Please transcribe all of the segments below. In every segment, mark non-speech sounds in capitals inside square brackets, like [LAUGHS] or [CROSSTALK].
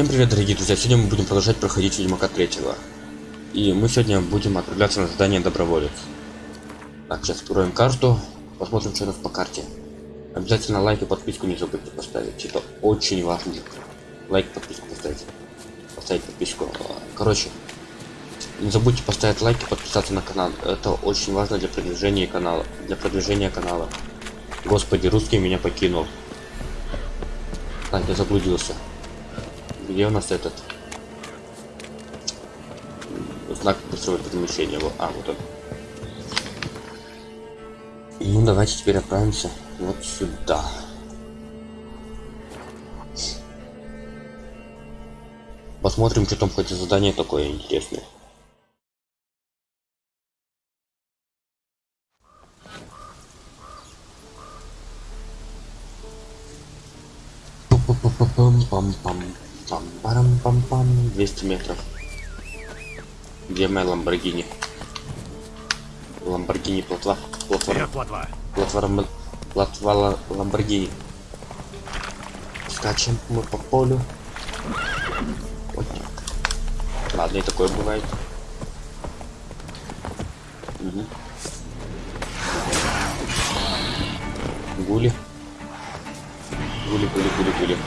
Всем привет, дорогие друзья! Сегодня мы будем продолжать проходить Ведьмака третьего. И мы сегодня будем отправляться на задание Доброволец. Так, сейчас откроем карту, посмотрим, что у нас по карте. Обязательно лайк и подписку не забудьте поставить, это очень важно. Лайк, подписку поставить. Поставить подписку. Короче, не забудьте поставить лайк и подписаться на канал. Это очень важно для продвижения канала. Для продвижения канала. Господи, русский меня покинул. Так, я заблудился. Где у нас этот знак быстрого перемещения? А, вот он. Ну, давайте теперь отправимся вот сюда. Посмотрим, что там хоть задание такое интересное. Пам-пам-пам. Пам парам пам пам 200 метров. Где моя Ламборгини? Ламборгини плотва. Платва. Платва. Платва. Платва Ламборгини. Скачем мы по полю. Вот так. Ладно, и такое бывает. Угу. Гули. Гули, гули, гули, гули.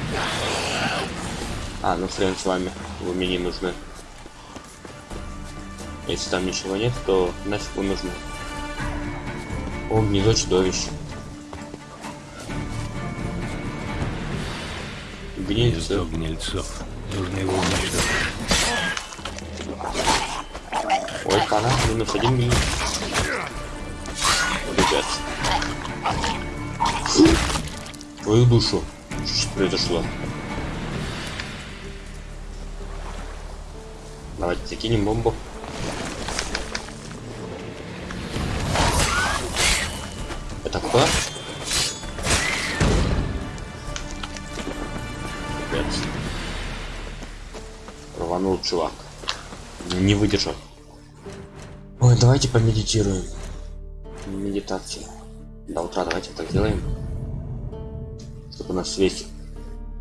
А, ну хрен с вами, вы мне не нужны. Если там ничего нет, то нафиг вы нужны. О, гнездо чудовищ. Гнильцов. гнильцов. Нужно его уничтожить. Ой, пана, минус один гниль. Ребят. Твою душу. Что произошло? Давайте закинем бомбу. Это кто? Опять. Рванул чувак. Не выдержал. Ой, давайте помедитируем. Медитация. До утра давайте так сделаем. Чтобы у нас весь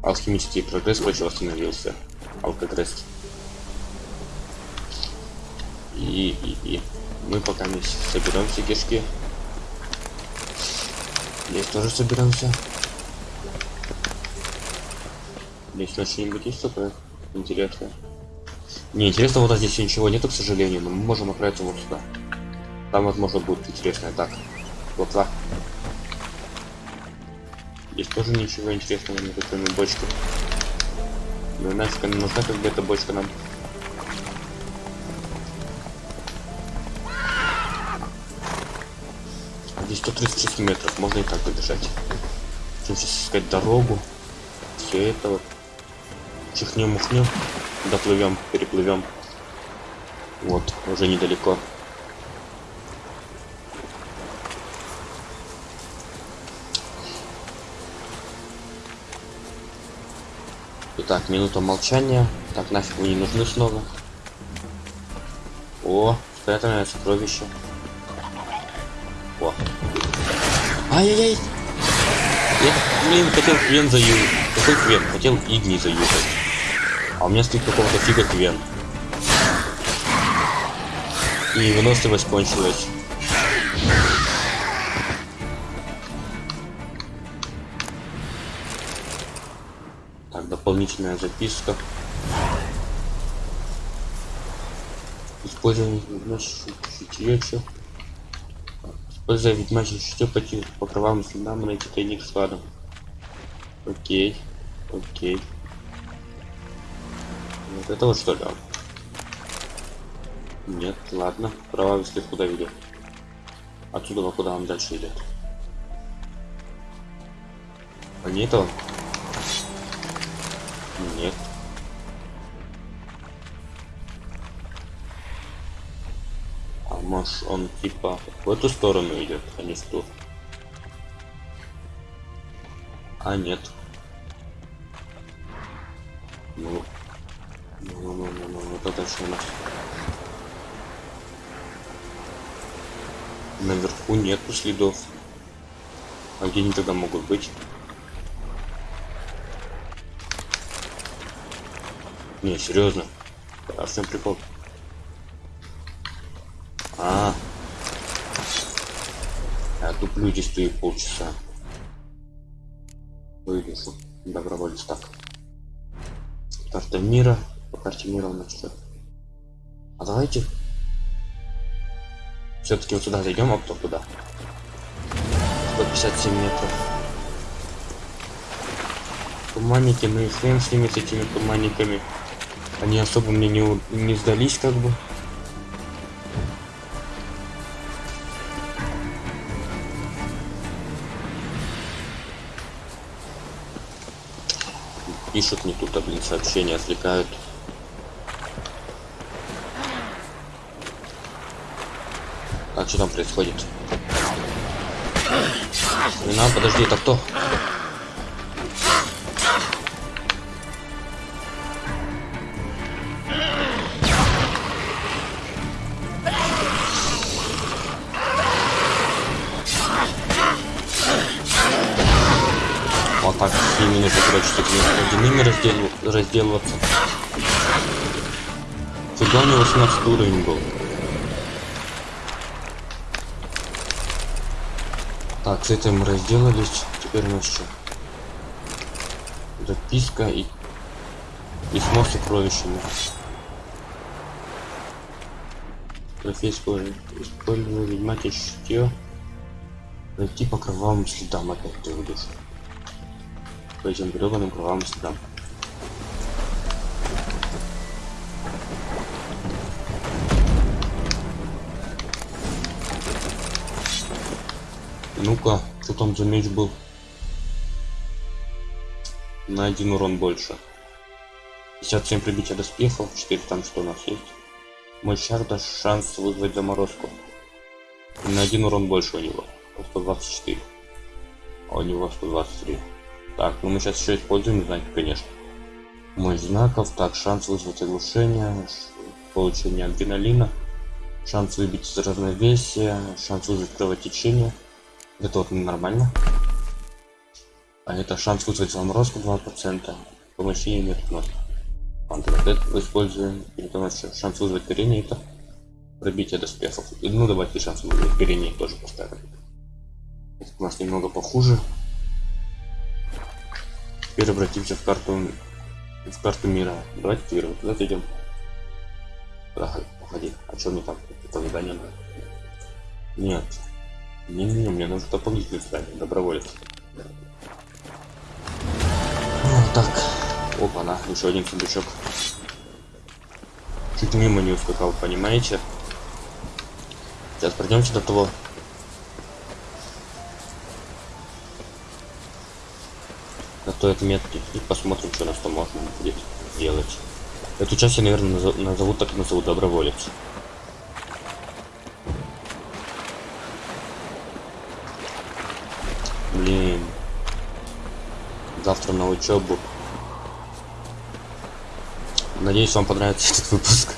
алхимический прогресс больше восстановился. Алкогресс и, и, и. Мы пока не соберем все кишки. Здесь тоже соберемся. Здесь на что-нибудь есть такое интересное? Не, интересно, вот здесь ничего нету, к сожалению, но мы можем отправиться вот сюда. Там, возможно, будет интересное. Так, вот так. Здесь тоже ничего интересного нет, кроме бочки. Ну нафиг она нужна, как бы эта бочка нам. Здесь 136 метров, можно и так добежать. Сейчас искать дорогу. Все это вот. Чихнем, мухнем. Доплывем, переплывем. Вот, уже недалеко. Итак, минута молчания. Так, нафиг вы не нужны снова. О, спрятанное сокровище. О. Ай-яй-яй. Я, блин, хотел квен заюзать. Какой квен? Хотел игни заюзать. А у меня стоит какого-то фига квен. И выносливость кончилась. Так, дополнительная записка. Использование шутье, Используя ведьмачье чутье по, по кровавым следам найти тайник с кладом. Окей. Окей. Вот это вот что ли? Нет, ладно. Кровавый след куда ведет? Отсюда куда он дальше идет? А не этого? Нет. Может он типа в эту сторону идет, а не в ту. А нет. Ну, ну, ну, ну, ну, вот это что у нас? Наверху нету следов. А где они тогда могут быть? Не, серьезно. А в прикол? Туплю здесь стою полчаса. Вывешу. Добровольец так. Карта мира. По карте мира у нас что? А давайте все-таки вот сюда зайдем, а кто куда? 157 метров. Туманники, ну и хрен с ними, с этими туманниками. Они особо мне не, не сдались, как бы. Пишут не тут, а блин, сообщения отвлекают. Так, что там происходит? Хрена, подожди, это кто? Ними нужно, короче, с этими водяными раздел... разделываться. У него 18 уровень был. Так, с этим разделались. Теперь у что? Записка и письмо с сокровищами. Профессия использовал ведьмаки чутье. Пройти по кровавым следам опять ты выйдешь. По этим гребаным кровавым следам. Ну-ка, что там за меч был? На один урон больше. 57 прибития доспехов, 4 там что у нас есть. Мой шар даст шанс вызвать заморозку. На один урон больше у него. 124. А у него 123. Так, ну мы сейчас еще используем знаки, конечно. Мой знаков. Так, шанс вызвать оглушение. Получение адреналина. Шанс выбить из равновесия. Шанс вызвать кровотечение. Это вот нормально. А это шанс вызвать заморозку 2%. Помощнее нет у нас. Антидот используем. И потом еще шанс вызвать горение это пробитие доспехов. Ну давайте шанс вызвать горение тоже поставим. Это у нас немного похуже. Теперь обратимся в карту в карту мира. Давайте теперь вот зайдем. Ага, походи. А что мне там? Это задание надо? Нет. Не-не, мне нужно дополнительное задание, доброволец. Ну, так. Опа, на, еще один сундучок. Чуть мимо не ускакал, понимаете? Сейчас пройдемся до того. До той отметки и посмотрим, что нас там можно будет сделать. Эту часть я, наверное, назов- назову так назову доброволец. Блин. Завтра на учебу. Надеюсь, вам понравится [LAUGHS] этот выпуск.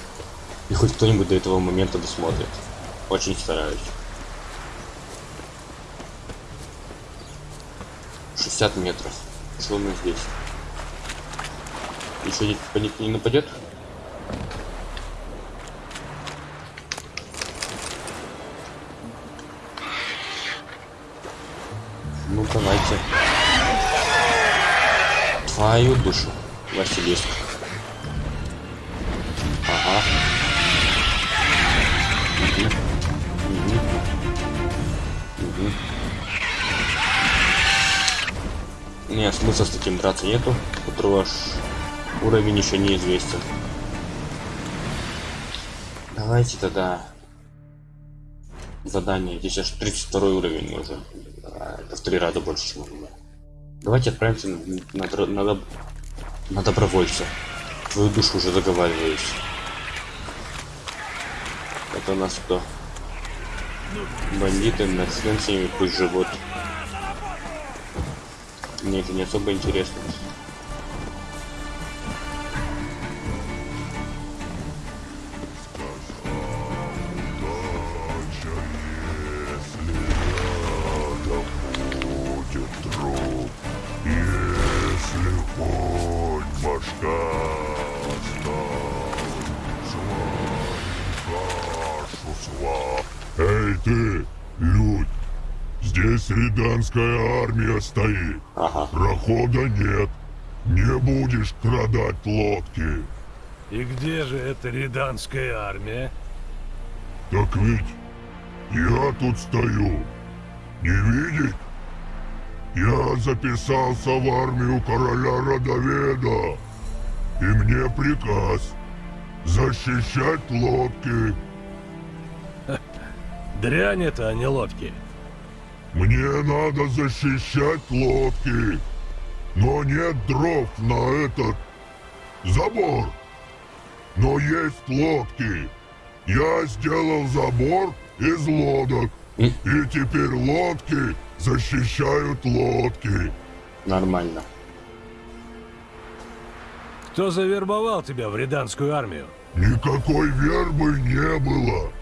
И хоть кто-нибудь до этого момента досмотрит. Очень стараюсь. 60 метров. Нас здесь? Еще не, по не нападет? Ну давайте. Твою душу, Василиск. Смысла с таким драться нету, у которого аж уровень еще неизвестен. Давайте тогда задание. Здесь аж 32 уровень уже. Это в три раза больше, чем у меня. Давайте отправимся на, на, на доб- на добровольца. Твою душу уже заговариваюсь. Это у нас кто? Бандиты, на хрен с ними пусть живут. Мне это не особо интересно. Прохода нет. Не будешь крадать лодки. И где же эта риданская армия? Так ведь я тут стою. Не видеть? Я записался в армию короля Родоведа. И мне приказ защищать лодки. [LAUGHS] Дрянь это, а не лодки. Мне надо защищать лодки. Но нет дров на этот забор. Но есть лодки. Я сделал забор из лодок. И теперь лодки защищают лодки. Нормально. Кто завербовал тебя в риданскую армию? Никакой вербы не было.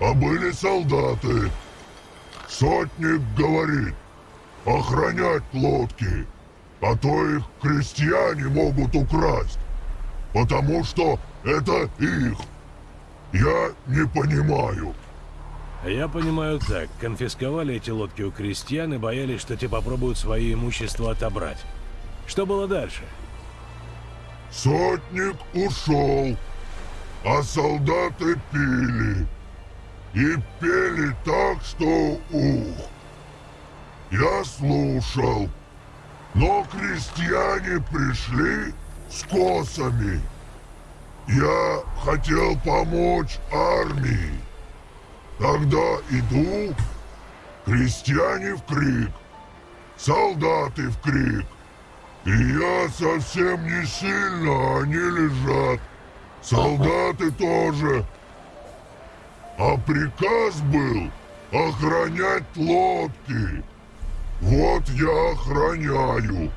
А были солдаты. Сотник говорит, охранять лодки. А то их крестьяне могут украсть. Потому что это их. Я не понимаю. Я понимаю так, конфисковали эти лодки у крестьян и боялись, что те попробуют свое имущество отобрать. Что было дальше? Сотник ушел, а солдаты пили. И пели так, что ух. Я слушал, но крестьяне пришли с косами. Я хотел помочь армии. Тогда иду, крестьяне в крик, солдаты в крик. И я совсем не сильно, они лежат. Солдаты тоже. А приказ был охранять лодки. Вот я охраняю.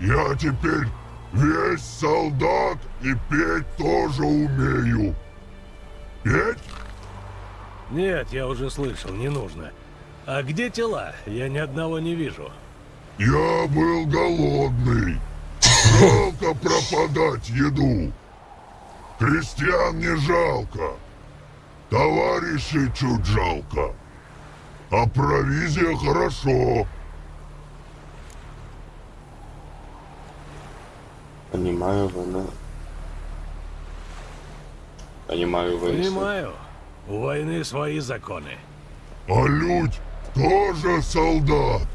Я теперь весь солдат и петь тоже умею. Петь? Нет, я уже слышал, не нужно. А где тела? Я ни одного не вижу. Я был голодный. Жалко пропадать еду. Крестьян не жалко. Товарищей чуть жалко. А провизия хорошо. Понимаю, вы на... Понимаю, вы... Понимаю. У войны свои законы. А людь тоже солдат.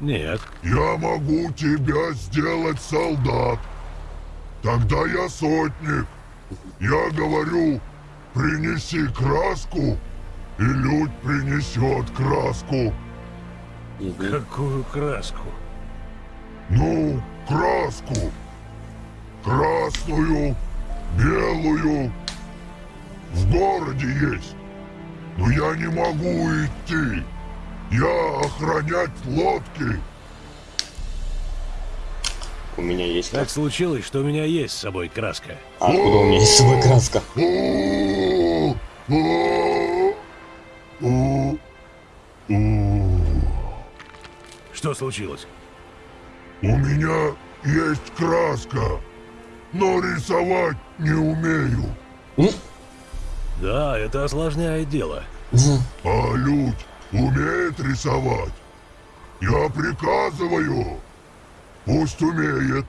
Нет. Я могу тебя сделать солдат. Тогда я сотник. Я говорю, принеси краску, и людь принесет краску. Какую краску? Ну, краску. Красную, белую. В городе есть. Но я не могу идти. Я охранять лодки. У меня есть Так краска. случилось, что у меня есть с собой краска. А откуда у меня есть с собой краска? Что случилось? У меня есть краска, но рисовать не умею. Да, это осложняет дело. А людь умеет рисовать. Я приказываю. Пусть умеет.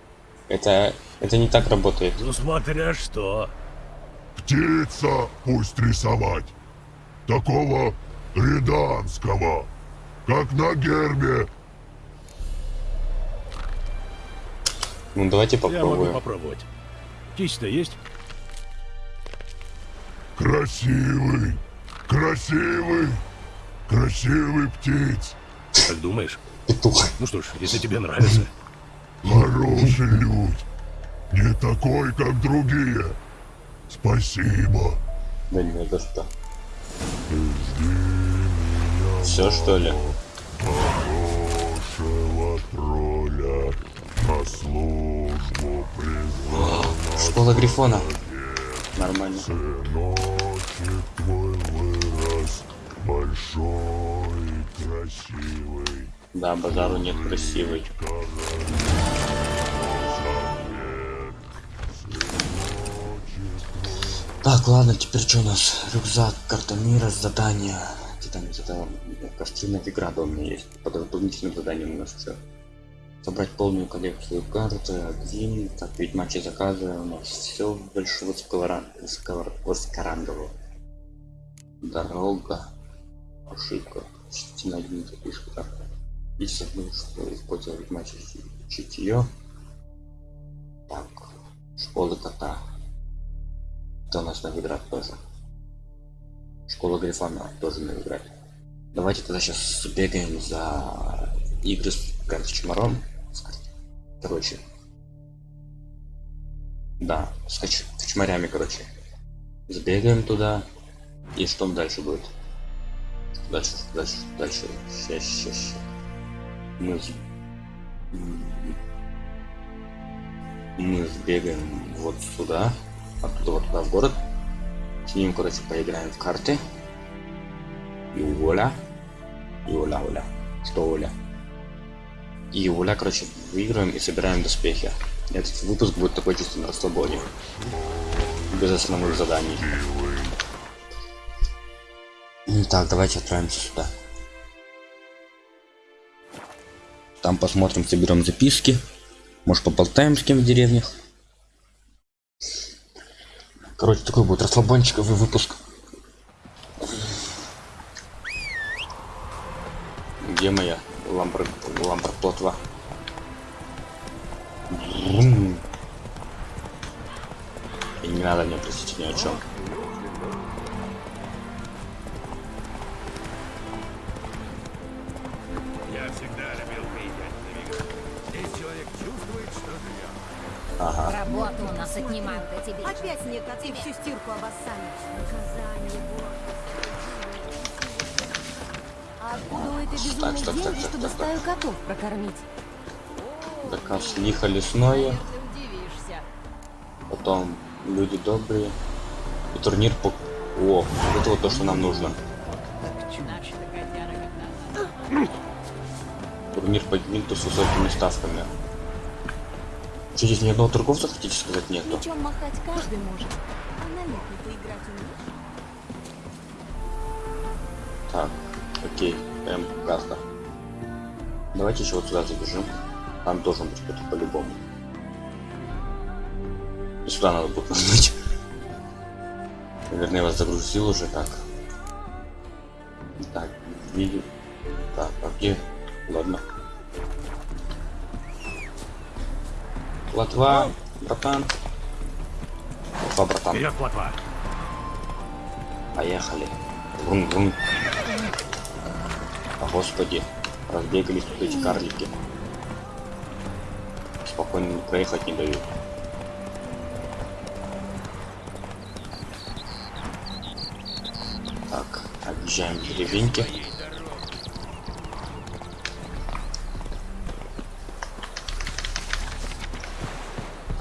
Это... Это не так работает. Ну смотря что. Птица пусть рисовать. Такого риданского, как на гербе. Ну давайте Я могу попробуем. попробовать. Птица-то есть? Красивый, красивый, красивый птиц. Как думаешь? Петух. Ну что ж, если тебе нравится. Хороший людь. Не такой, как другие. Спасибо. Да не за что. Все что ли? Хорошего Школа Грифона. Нормально. Сыночек твой вырос большой и красивый. Да, базару нет красивый. Так, ладно, теперь что у нас? Рюкзак, карта мира, задание. карте там где-то костры Новиграда у меня есть. Под дополнительным заданием у нас все. Собрать полную коллекцию карт, один, так, ведь матчи заказы у нас все большого скорангового. Дорога. Ошибка. Частина один запишка. И забыл, что использовать матчи чутье. Так. Школа кота. Это у нас Новиград тоже. Школа Грифона тоже Новиград. Давайте тогда сейчас бегаем за игры с карточмаром. Короче. Да, с кочмарями, короче. Сбегаем туда. И что дальше будет? Дальше, дальше, дальше. Сейчас, сейчас, сейчас. Мы, мы сбегаем вот сюда, оттуда вот туда в город. С ним, короче, поиграем в карты. И Оля. И Оля, Оля. Что Оля? И Оля, короче, выиграем и собираем доспехи. Этот выпуск будет такой чисто на расслабоне. Без основных заданий. Ну, Так, давайте отправимся сюда. Там посмотрим, соберем записки. Может поболтаем с кем в деревнях. Короче, такой будет расслабончиковый выпуск. Где моя ламбр... ламбрплотва? Врум. И не надо мне просить ни о чем. Я всегда любил приезжать в Новиград. Здесь человек чувствует, что живет. Ага. Работу у нас отнимают эти бичи. Опять снег, а ты всю стирку обоссали. Наказание, А у этой Так, безумной стоп, стоп, деньги, стоп, чтобы стоп, стаю котов прокормить? Заказ лихо лесное. Потом люди добрые. И турнир по... О, это вот то, что нам нужно. Турнир по гвинту с высокими ставками. Что, здесь ни одного торговца, хотите сказать, нету? Мечом махать каждый может. А на летний ты играть умеешь? Так, окей, прям карта. Давайте еще вот сюда забежим. Там должен быть кто-то по-любому. И сюда надо будет нажать. Наверное, я вас загрузил уже так. Так, видео. Так, а где? Ладно. Платва, братан. Платва, братан. Вперед, плотва! Поехали. А господи, разбегались тут эти карлики. Спокойно проехать не дают. Так, объезжаем деревеньки.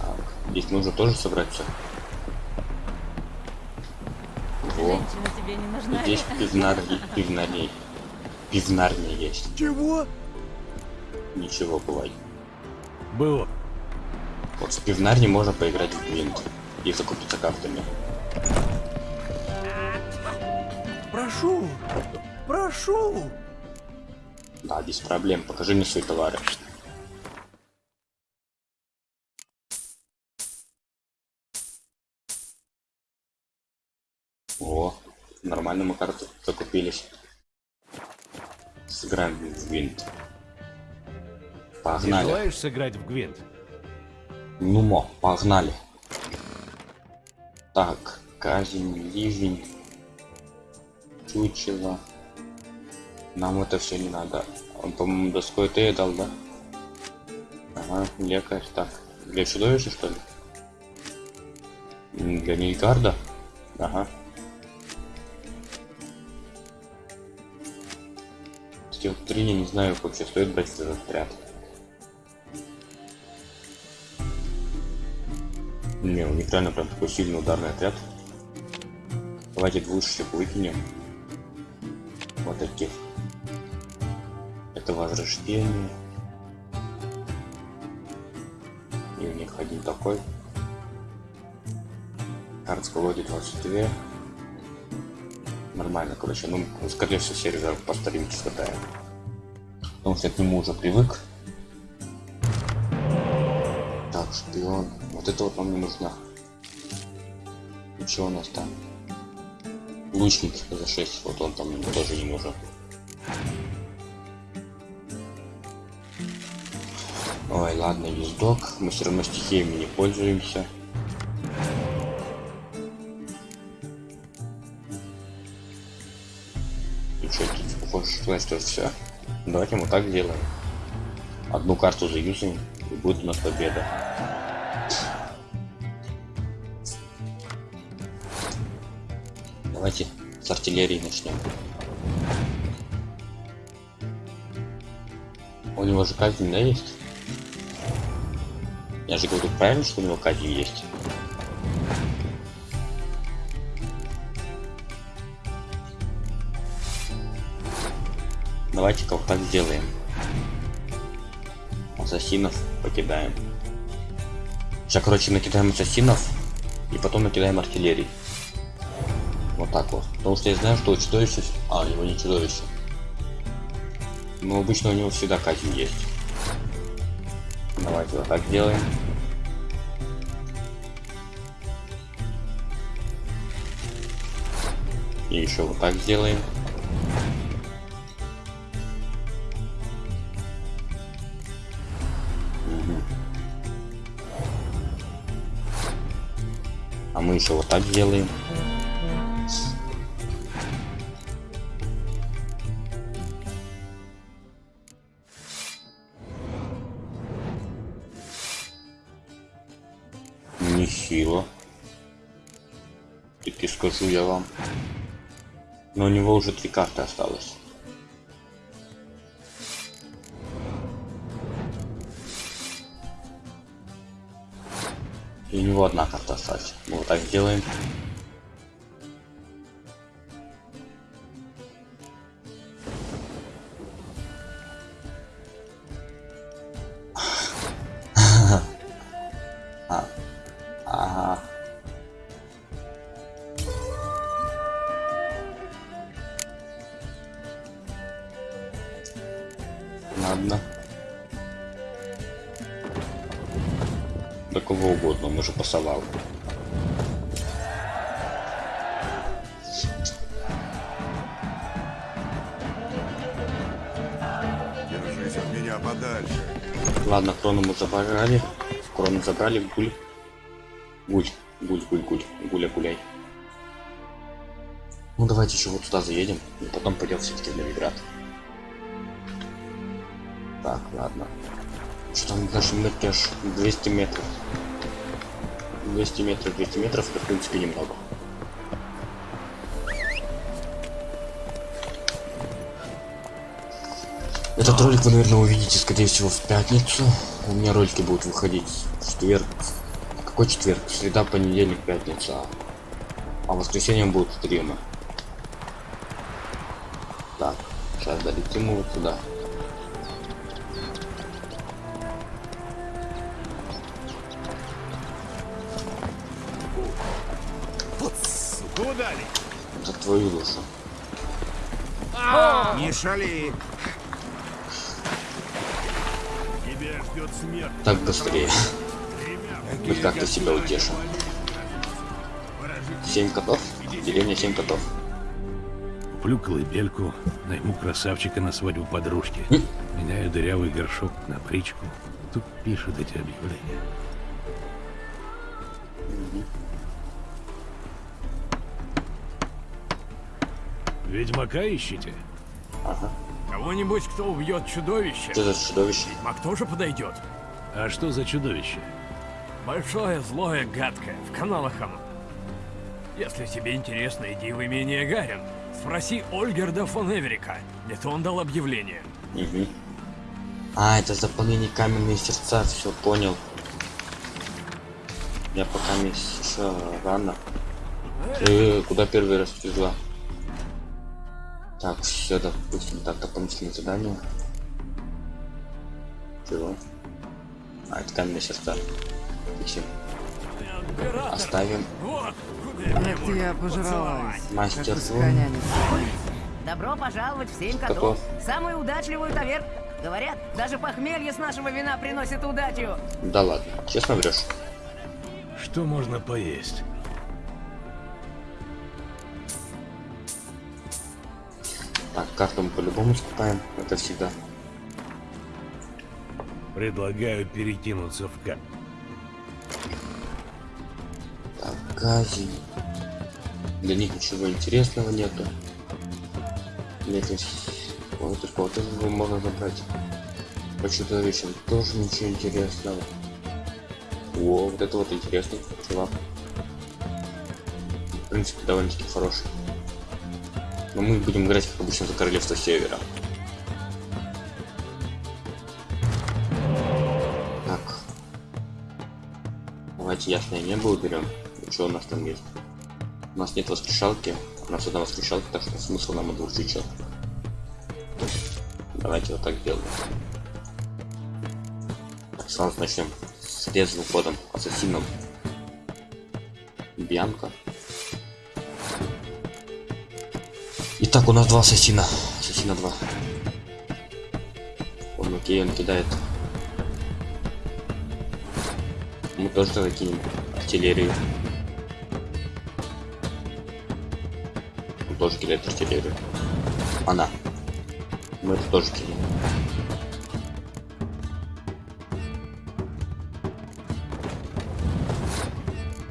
Так, здесь нужно тоже собрать все. Во. Здесь пивнарни, пивнарни, пивнарни есть. Чего? Ничего, бывай. Было. Вот с пивнарни можно поиграть в гвинт и закупиться картами. Прошу! Прошу! Да, без проблем. Покажи мне свои товары. О, нормально мы карты закупились. В гвинт. Погнали. желаешь сыграть в Гвинт? Ну мо, погнали. Так, казнь, ливень, чучело. Нам это все не надо. Он, по-моему, доской ты дал, да? Ага, лекарь. Так, для чудовища, что ли? Для Нильгарда? Ага. Стил 3 я не знаю, вообще стоит брать этот отряд. Не, у них реально прям такой сильный ударный отряд. Давайте двушечек выкинем. Вот таких. Это возрождение. И у них один такой. Карт с колоде 22. Нормально, короче. Ну, скорее всего, сервер по старинке скатаем. Потому что я к нему уже привык. Так, шпион. Вот это вот нам не нужно. И что у нас там? Лучник за 6. Вот он там тоже не нужен. Ой, ладно, ездок. Мы все равно стихиями не пользуемся. Что все. Давайте мы так сделаем. Одну карту заюзаем, и будет у нас победа. Давайте с артиллерии начнем. У него же казнь, да, есть? Я же говорю правильно, что у него казнь есть. Так сделаем. Ассасинов покидаем. Сейчас, короче, накидаем ассасинов и потом накидаем артиллерии. Вот так вот. Потому что я знаю, что у чудовища... А, у него не чудовище. Но обычно у него всегда казнь есть. Давайте вот так делаем. И еще вот так сделаем. Так делаем. Нехило. Таки скажу я вам. Но у него уже три карты осталось. И у него одна карта осталась. Вот так сделаем. Забрали. Крону забрали, гуль. Гуль, гуль, гуль, гуль. Гуля, гуляй. Ну давайте еще вот туда заедем, и потом пойдем все-таки в Новиград. Так, ладно. Что там даже метеж 200 метров. 200 метров, 200 метров, это в принципе немного. Этот ролик вы, наверное, увидите, скорее всего, в пятницу. У меня ролики будут выходить в четверг. Какой четверг? Среда, понедельник, пятница. А в воскресенье будут стримы. Так, сейчас долетим вот сюда. Куда? За твою душу. Не шали. Так быстрее. Хоть как-то себя утешим. Семь котов? Деревня семь котов. Куплю колыбельку, найму красавчика на свадьбу подружки. М? Меняю дырявый горшок на причку. Тут пишут эти объявления. Ведьмака ищите? Кого-нибудь, кто убьет чудовище. Что за чудовище? Маг тоже подойдет. А что за чудовище? Большое, злое, гадкое, в каналах оно. Если тебе интересно, иди в имение Гарин. Спроси Ольгерда фон Эверика. Это он дал объявление. Мгм. А, это заполнение каменные сердца, все понял. Я пока не еще рано. Э, куда первый раз пришла? Так, все, допустим, так, дополнительные задания. Чего? А, это сердца. Фиксим. Император! Оставим. Я пожралась. как Мастерство. Добро пожаловать в семь котов. Самую удачливую таверну. Говорят, даже похмелье с нашего вина приносит удачу. Да ладно, честно врешь. Что можно поесть? Так, карту мы по-любому скупаем, это всегда. Предлагаю перекинуться в кап. Так, гази. Для них ничего интересного нету. Нет, вот тут вот это можно забрать. По чудовищам тоже ничего интересного. О, вот это вот интересный чувак. В принципе, довольно-таки хороший. Но мы будем играть, как обычно, за королевство севера. Давайте ясное небо уберем. И что у нас там есть? У нас нет воскрешалки. У нас одна воскрешалка, так что смысл нам от двух свечок. Давайте вот так сделаем. Так, сразу начнем с резвым ходом. Ассасином. Бьянка. Итак, у нас два ассасина. Ассасина два. Он окей, он кидает. Мы тоже тогда кинем артиллерию. Он тоже кидает артиллерию. Она. Мы это тоже кинем.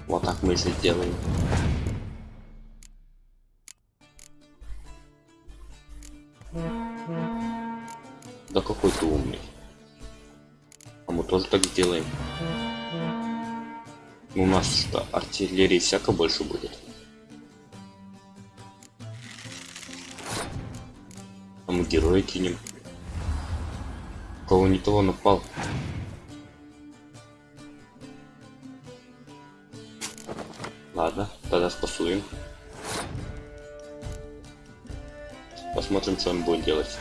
Вот так мы же сделаем. Да какой ты умный. А мы тоже так сделаем. У нас что, артиллерии всяко больше будет. А мы героя кинем. Кого не того напал. Ладно, тогда спасуем. Посмотрим, что он будет делать.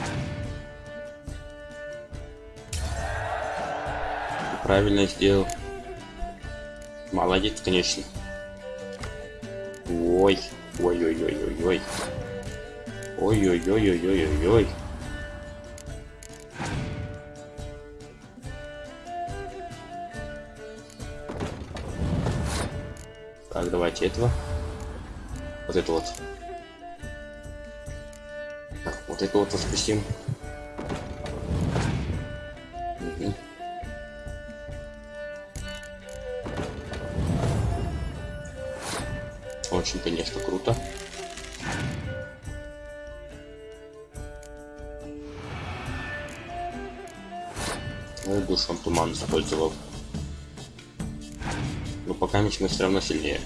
Правильно сделал. Молодец, конечно. Ой, ой-ой-ой-ой-ой. Ой-ой-ой-ой-ой-ой. Так, давайте этого. Вот это вот. Так, вот это вот воскресим. Пока мы все равно сильнее.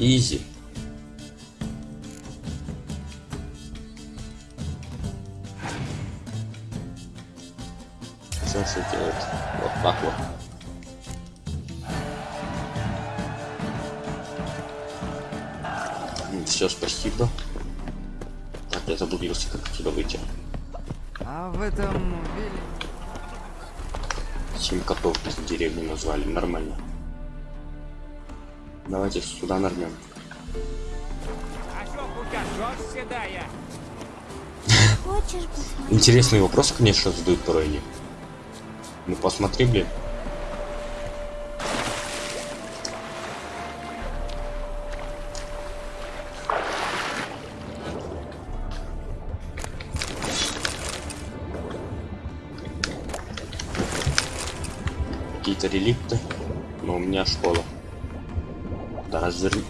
Изи. Назвали, нормально. Давайте сюда нырнем. Интересные вопросы, конечно, задают порой они. Ну посмотри, блин. Реликты. Но у меня школа. Да разверни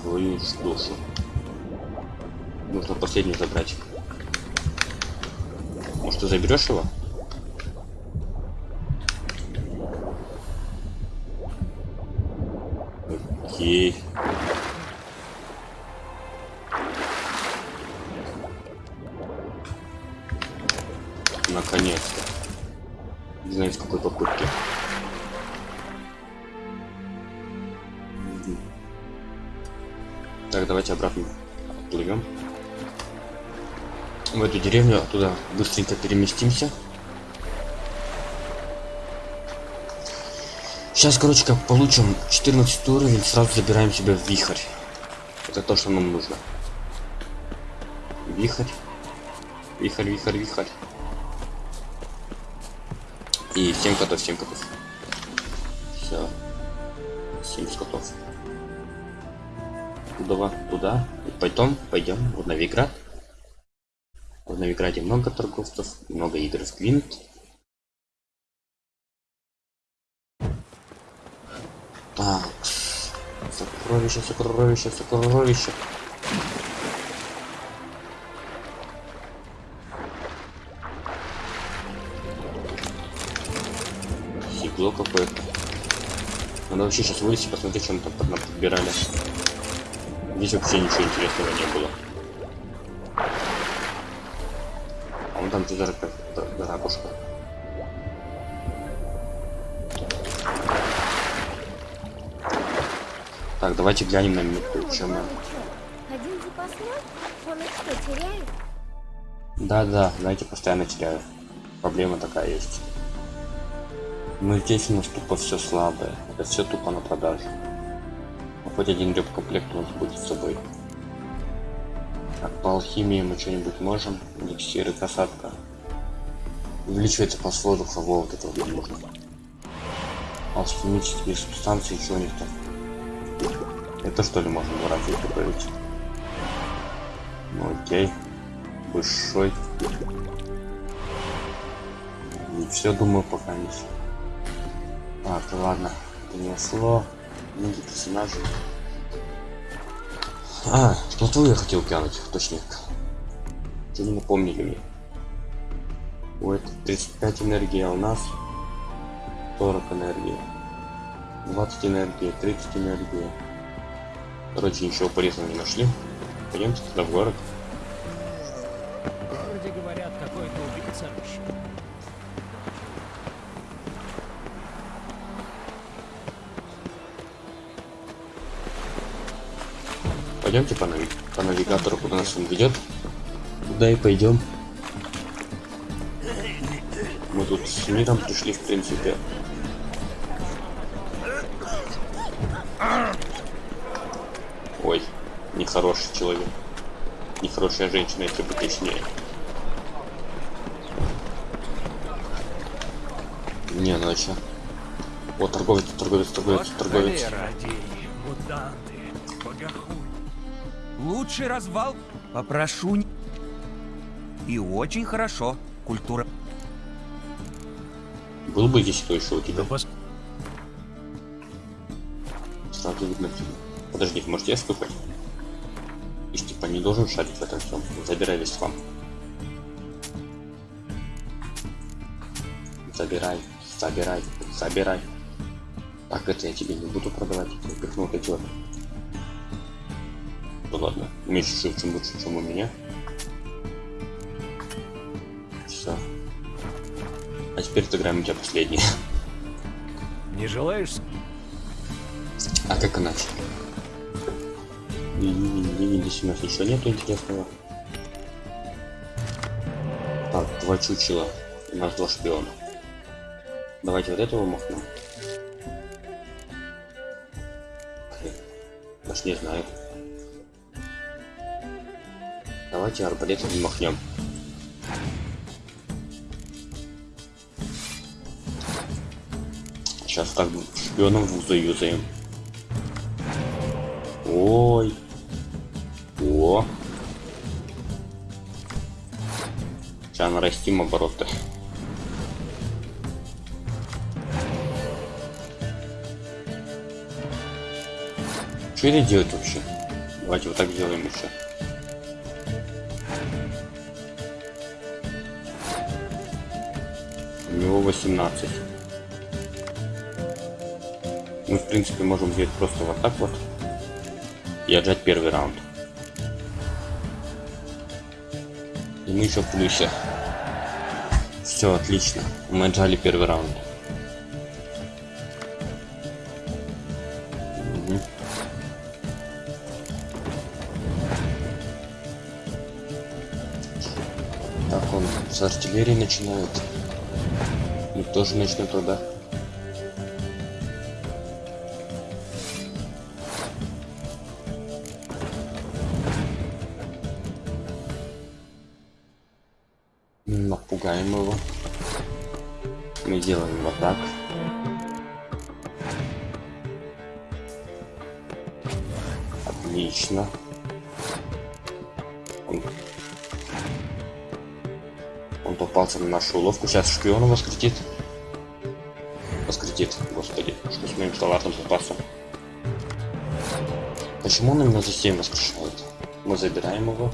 твою душу. Нужно последний забрать. Может, ты заберешь его? Деревню оттуда быстренько переместимся. Сейчас, короче, как получим 14 уровень, сразу забираем себя в вихрь. Это то, что нам нужно. Вихрь. Вихрь, вихрь, вихрь. И 7 котов, 7 котов. Все. 7 котов. Туда, туда. И потом пойдем в Новиград. В Новиграде много торговцев, много игр в Квинт. Так. Сокровище, сокровище, сокровище. Сигло какое-то. Надо вообще сейчас вылезти, посмотреть, что мы там под- подбирали. Здесь вообще ничего интересного не было. А за- за ракушка? Так, давайте глянем на минутку, чем мы. Один запасной? Он их что, теряет? Да-да, знаете, постоянно теряю. Проблема такая есть. Но здесь у нас тупо все слабое. Это все тупо на продажу. А хоть один комплект у нас будет с собой. Так, по алхимии мы что-нибудь можем. Эликсиры, касатка. Увеличивается по воздуха, вот это вот нужно. Алхимические субстанции, что у них там? Это что ли можно раз добавить? Ну окей. Большой. И все, думаю, пока не всё. Так, ладно. Принесло. Книги персонажей. А, плотву я хотел глянуть, точнее. Что не напомнили мне. Вот 35 энергии, а у нас 40 энергии. 20 энергии, 30 энергии. Короче, ничего полезного не нашли. Пойдемте туда в город. Вроде говорят, какой-то убийца рыщет. Пойдемте по, нави- по навигатору, куда нас он ведет. Туда и пойдем. Мы тут с миром пришли, в принципе. Ой, нехороший человек. Нехорошая женщина, если быть точнее. Не, ну чё? О, торговец, торговец, торговец, торговец. Лучший развал? Попрошу. не- И очень хорошо. Культура. Был бы здесь кто еще у тебя? Пос... Сразу видно фильм. Подожди, может я стукать? Ты ж типа не должен шарить в этом всем. Забирай весь хлам. Забирай, забирай, забирай. Так, это я тебе не буду продавать. Упихнул вот эти вот. Ну ладно, меньше шив, чем лучше, чем у меня. Теперь отыграем у тебя последний. Не желаешь? А как иначе? Здесь у нас ничего нету интересного. Так, два чучела. У нас два шпиона. Давайте вот этого махнем. Даже не знаю. Давайте арбалет махнем. Сейчас так шпионом в заюзаем. Ой. О. Сейчас нарастим обороты. Что это делать вообще? Давайте вот так сделаем еще. У него 18. Принципе, можем взять просто вот так вот и отжать первый раунд. И мы еще в плюсе. Все, отлично. Мы отжали первый раунд. Так, он с артиллерии начинает. И тоже начнет тогда. Сейчас шпион воскретит. Воскретит, господи, что с моим салатным запасом. Почему он именно за 7 воскрешает? Мы забираем его.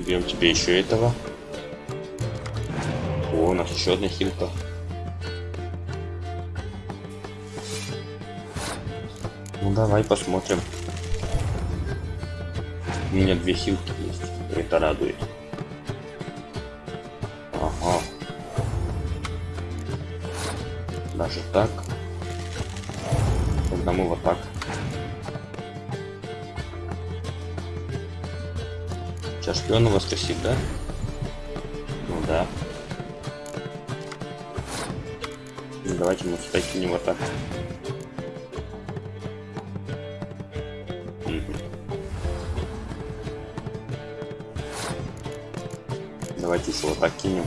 Берем тебе еще этого. О, у нас еще одна хилка. Ну давай посмотрим. У меня две хилки есть. Это радует. Ага. Даже так. Мы вот так. Сейчас шпиона воскресит, да? Ну да. Ну, давайте мы сюда кинем вот так. Давайте еще вот так кинем.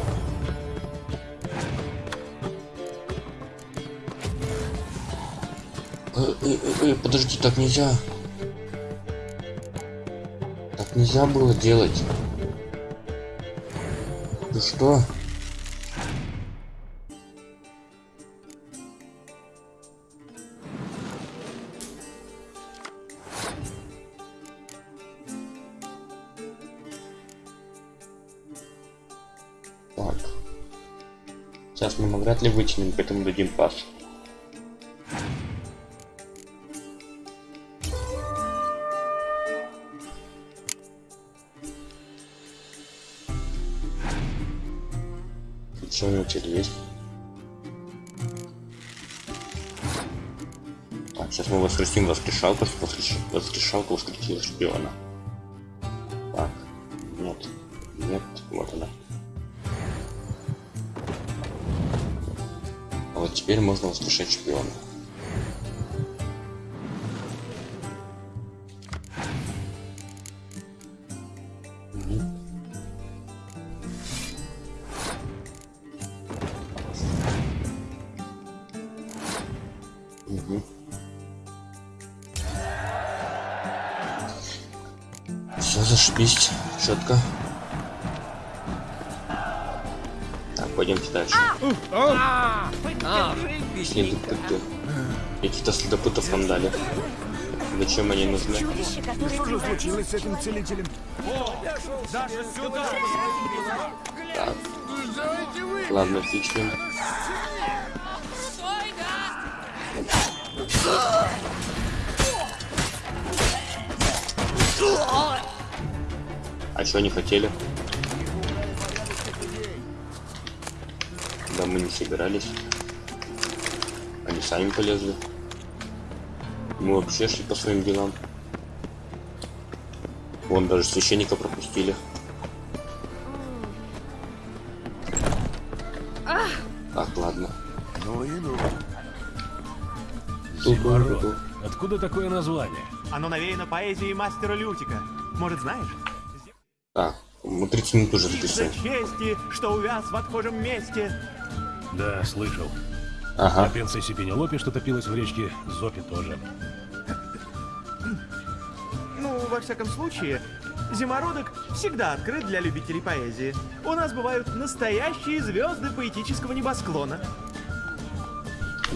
Э, э, э, э, подожди, так нельзя. Так нельзя было делать. Ты что? Вряд ли вытянем, поэтому дадим пас. Что у него теперь есть? Так, сейчас мы воскресим воскрешалку, воскреш... воскрешалку воскресила шпиона. Теперь можно воскрешать шпиона. Зачем они нужны? Что случилось с этим целителем? Так. Ладно, фичкин. А что они хотели? Да мы не собирались. Они сами полезли. Мы вообще шли по своим делам. Вон даже священника пропустили. Так, ладно. Ну и ну. Зимород. Откуда такое название? Оно навеяно поэзией мастера Лютика. Может, знаешь? Так, мы 30 минут уже записываем. чести, что увяз в отхожем месте. Да, слышал. Ага. А принцессе Пенелопе что топилось в речке Зопе тоже. Ну, во всяком случае, Зимородок всегда открыт для любителей поэзии. У нас бывают настоящие звезды поэтического небосклона.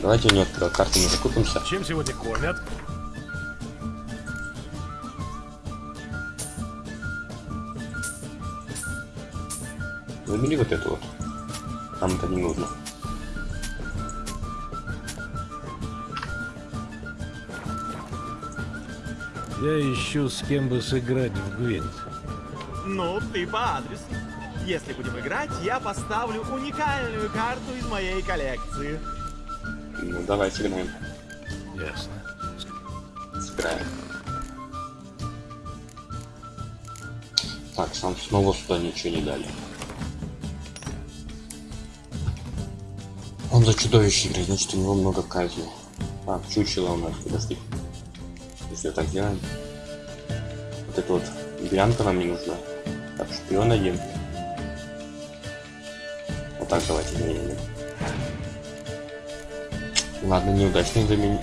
Давайте у него карту, мы закупимся. Чем сегодня кормят? Выбери вот эту вот. Нам это не нужно. Я ищу с кем бы сыграть в Гвинт. Ну, ты по адресу. Если будем играть, я поставлю уникальную карту из моей коллекции. Ну давай сыграем. Ясно. Сыграем. Так, сам снова сюда ничего не дали. Он за чудовище играет, значит у него много казни. Так, чучело у нас, подожди. Если так делаем. Вот эта вот берлянка нам не нужна. Так, шпион один. Вот так давайте заменим. Ладно, неудачный замен...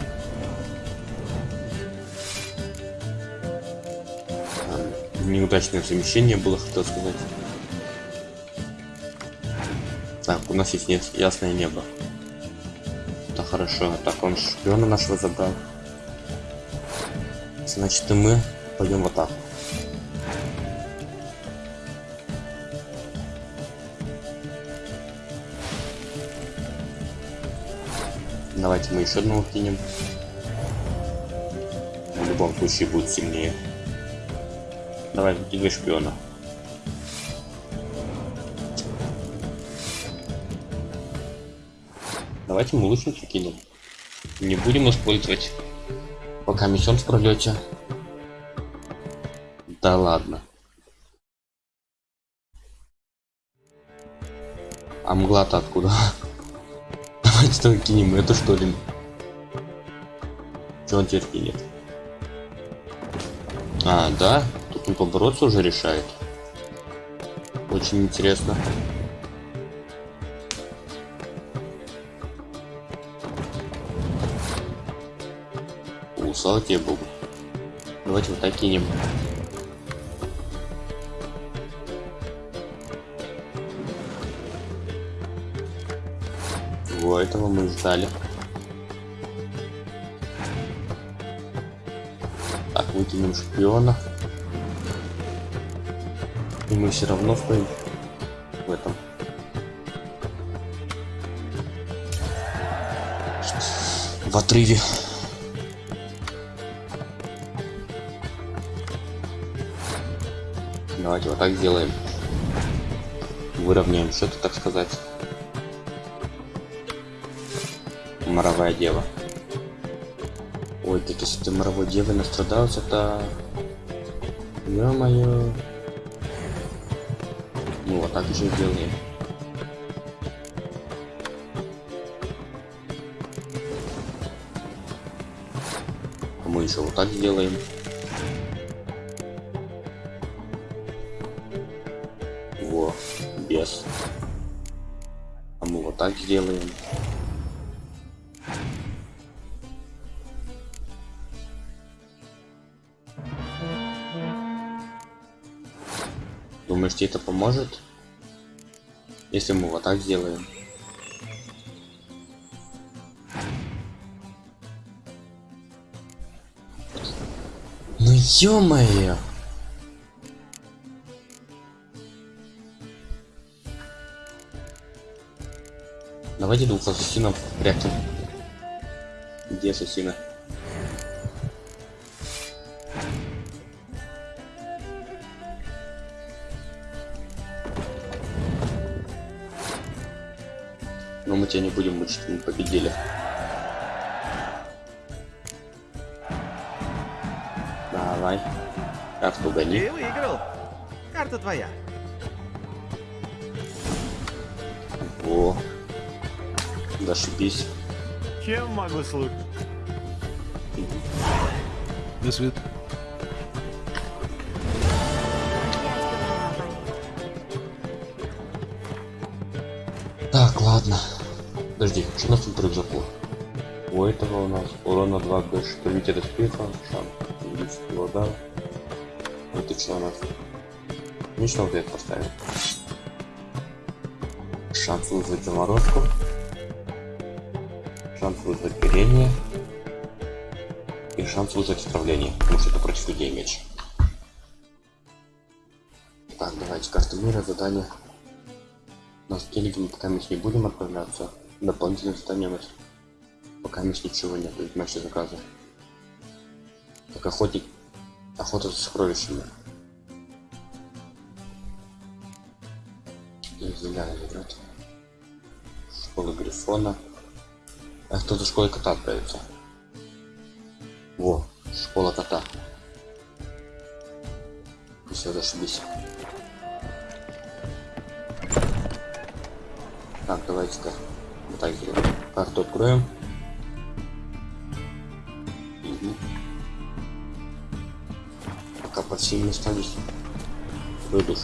Неудачное замещение было, хотел сказать. Так, у нас есть ясное небо. Это хорошо. Так, он шпиона нашего забрал. Значит, и мы пойдем в атаку. Давайте мы еще одного кинем. В любом случае будет сильнее. Давай, двигай шпиона. Давайте мы лучницу кинем. Не будем использовать. Пока миссион в пролете. Да ладно. А мгла-то откуда? [LAUGHS] Давайте только кинем эту что ли. Че он теперь кинет? А, да? Тут он побороться уже решает. Очень интересно. Слава тебе богу. Давайте вот так кинем. Во, этого мы ждали. Так, выкинем шпиона. И мы все равно стоим в этом. В отрыве. Давайте вот так сделаем. Выровняем счет, так сказать. Моровая дева. Ой, так если ты моровой девой настрадался, то... Ё-моё. Ну, вот так же делаем. А мы еще вот так сделаем. Так сделаем. Думаешь, тебе это поможет? Если мы вот так сделаем. Ну ё-моё! Давайте двух ассасинов прячем. Где ассасины? Но мы тебя не будем мучить, мы победили. Давай. Карту гони. Ты выиграл. Карта твоя. Зашибись. Чем могу служить? До свид... Так, ладно. Подожди, что у нас тут рюкзаку? У этого у нас урона 2 больше повития доспеха, шанс увеличить его удар. Это что у нас? Лично вот это поставим. Шанс вызвать заморозку. Вызвать горение. И шанс вызвать отравление, потому что это против людей меч. Так, давайте карты мира, задание. На скеллиге мы пока не будем отправляться. Дополнительным задание у нас пока мы ничего нет, ведь наши заказы. Так охотник. Охота за сокровищами. Зеленый идет. Школа Грифона. А кто за школой кота отправится? Во, школа кота. Все, зашибись. Так, давайте-ка вот так сделаем. Карту откроем. Мгм. по всем местам здесь. Выдуш.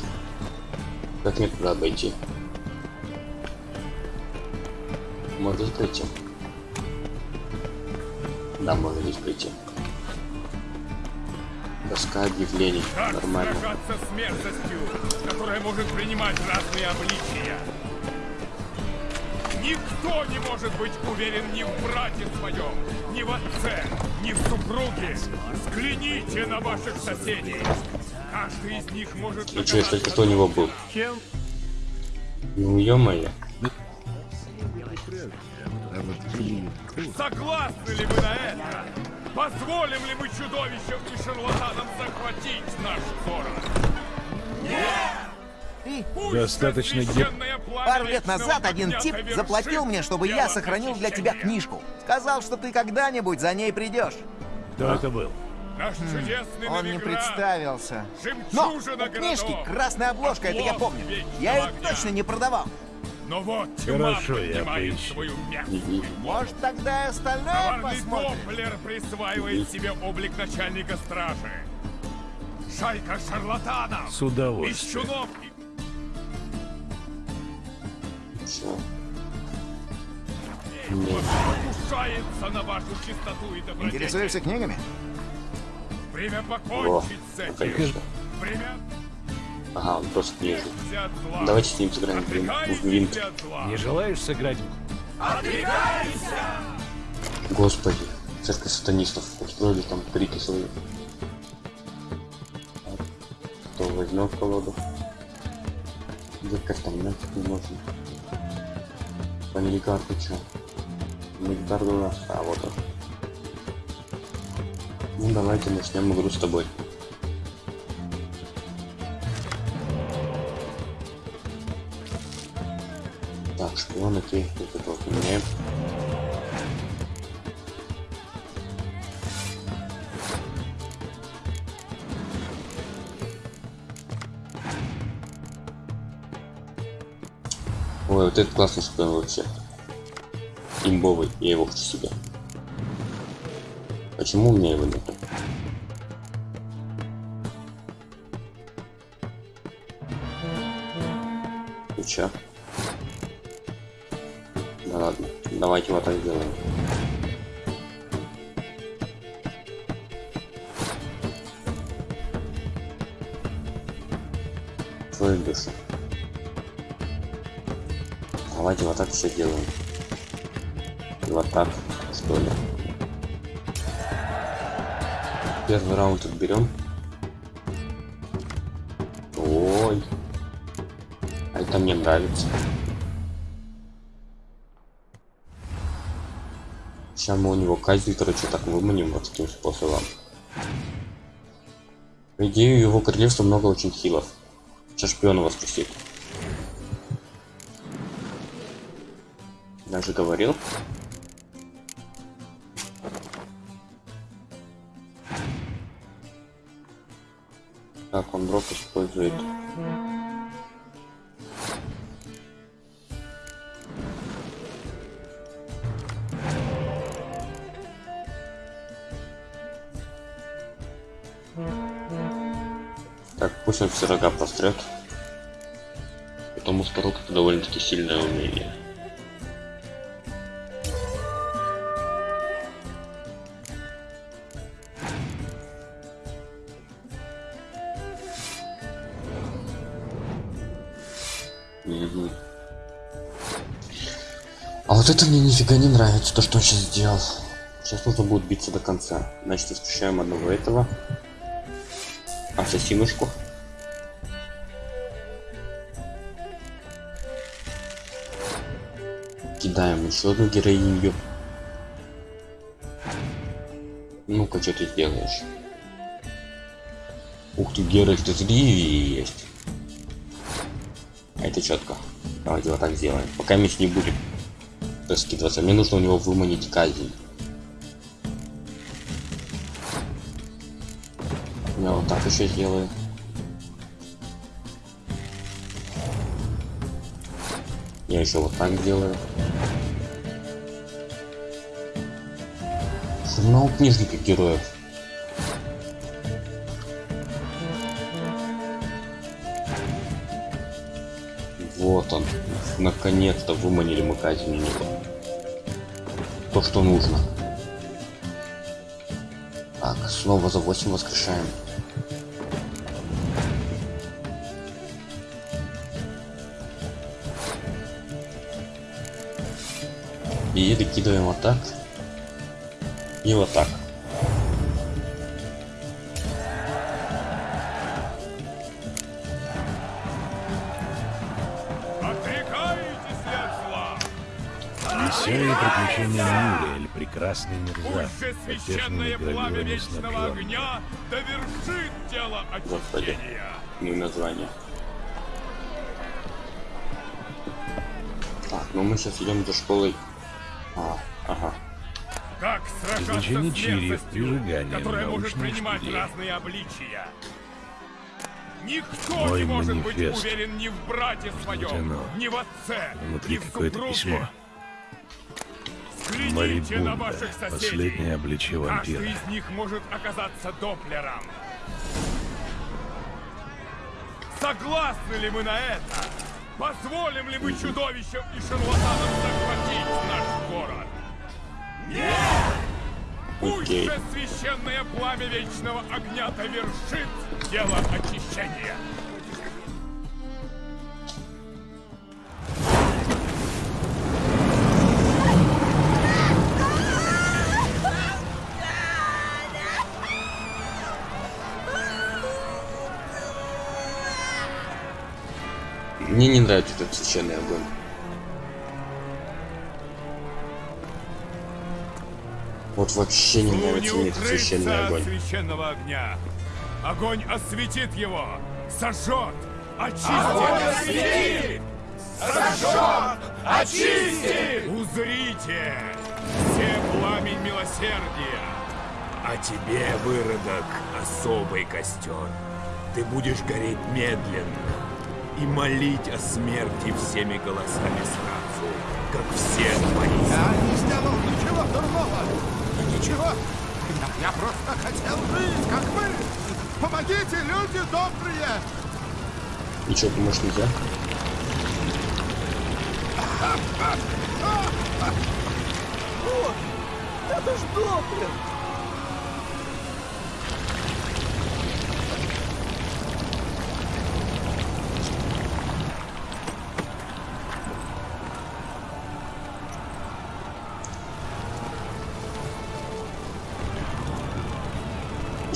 Как мне туда обойти? Здесь пройти? Здесь пройти. Доска объявлений. Нормально. сражаться с мерзостью, которая может принимать разные обличия. Никто не может быть уверен ни в брате своем, ни в отце, ни в супруге. Взгляните на ваших соседей. Каждый из них может И что, если кто у него был? Чем? Ну, ё-моё. Согласны ли вы на это? Позволим ли мы чудовищам и шарлатанам захватить наш город? Достаточно ге- Священное пламя Пару лет назад один тип заплатил мне, чтобы я сохранил для тебя книжку. Сказал, что ты когда-нибудь за ней придешь. Кто это был? Наш чудесный Он не представился. Но у книжки красная обложка, это я помню. Я ее точно не продавал. Но вот Хорошо, я поднимает поищу. свою мягкую Мгм. Может, тогда и остальное Коварный посмотрим? Доплер присваивает себе облик начальника стражи. Шайка шарлатанов, С удовольствием. и покушается на вашу чистоту и добродетель. Интересуешься книгами? Время Во, покончить с ну, этим. конечно. Время Ага, он просто от зла. Давайте с ним сыграем в винт. Не желаешь сыграть? Господи, церковь сатанистов устроили там крики свои. Кто возьмет колоду? Выкать там нафиг не можно. Панеликарта чё? Панеликарта у нас, а вот он. Ну давайте начнем игру с тобой. Шпион, окей, вот это вот меняем. Ой, вот этот классный шпион вообще. Имбовый, я его хочу себе. Почему у меня его нет? И чё? Давайте вот так сделаем. Душу. Давайте вот так все делаем. И вот так, что. Первый раунд отберем. Ой. А это мне нравится. Сейчас мы у него казнь, короче, так выманим вот таким способом. По идее, его королевства много очень хилов. Сейчас шпиона воскресит. Я же говорил. Так, он дроп использует. Рога пострет. Потому что рук это довольно-таки сильное умение. Мгм. А вот это мне нифига не нравится, то, что он сейчас сделал. Сейчас нужно будет биться до конца. Значит, исключаем одного этого. Ассасинушку. Кидаем еще одну героиню. Ну-ка, что ты сделаешь? Ух ты, Геральт из Ривии есть. А это четко. Давайте вот так сделаем. Пока меч не будет скидываться. Мне нужно у него выманить казнь. Я вот так еще сделаю. Я еще вот так делаю. Журнал книжника героев. Вот он. Наконец-то выманили мы Казиминева. То, что нужно. Так, снова за 8 воскрешаем. И докидываем вот так. И вот так. Веселые приключения Мюриэль, прекрасный мерзавец, Пусть священное пламя вечного огня довершит дело Господи. очищения. Ну и название. Так, ну мы сейчас идем за школой. А, ага. Как чирьев, мерзостью, прижигание, которая может принимать разные обличия. Никто Мой не может быть манифест. уверен ни в брате своем, оно? ни в отце, Внутри ни в супруге. письмо. Взгляните на Марибунда, ваших соседей. последнее обличие Каждый вампира. из них может оказаться доплером. Согласны ли мы на это? Позволим ли мы чудовищам и шарлатанам захватить наш город? Нет! Пусть Окей. же священное пламя вечного огня довершит дело очищения. Мне не нравится этот священный огонь. Вот вообще не нравится мне этот священный огонь. священного огня. Огонь осветит его, сожжет, очистит. Огонь осветит! Сожжет! Очистит! Узрите! Все пламень милосердия! А тебе, выродок, особый костер. Ты будешь гореть медленно и молить о смерти всеми голосами сразу, как все твои. Я не сделал ничего дурного! Ничего! Я, я просто хотел жить, как вы! Помогите, люди добрые! Ничего, помочь нельзя? О, это ж Доплер!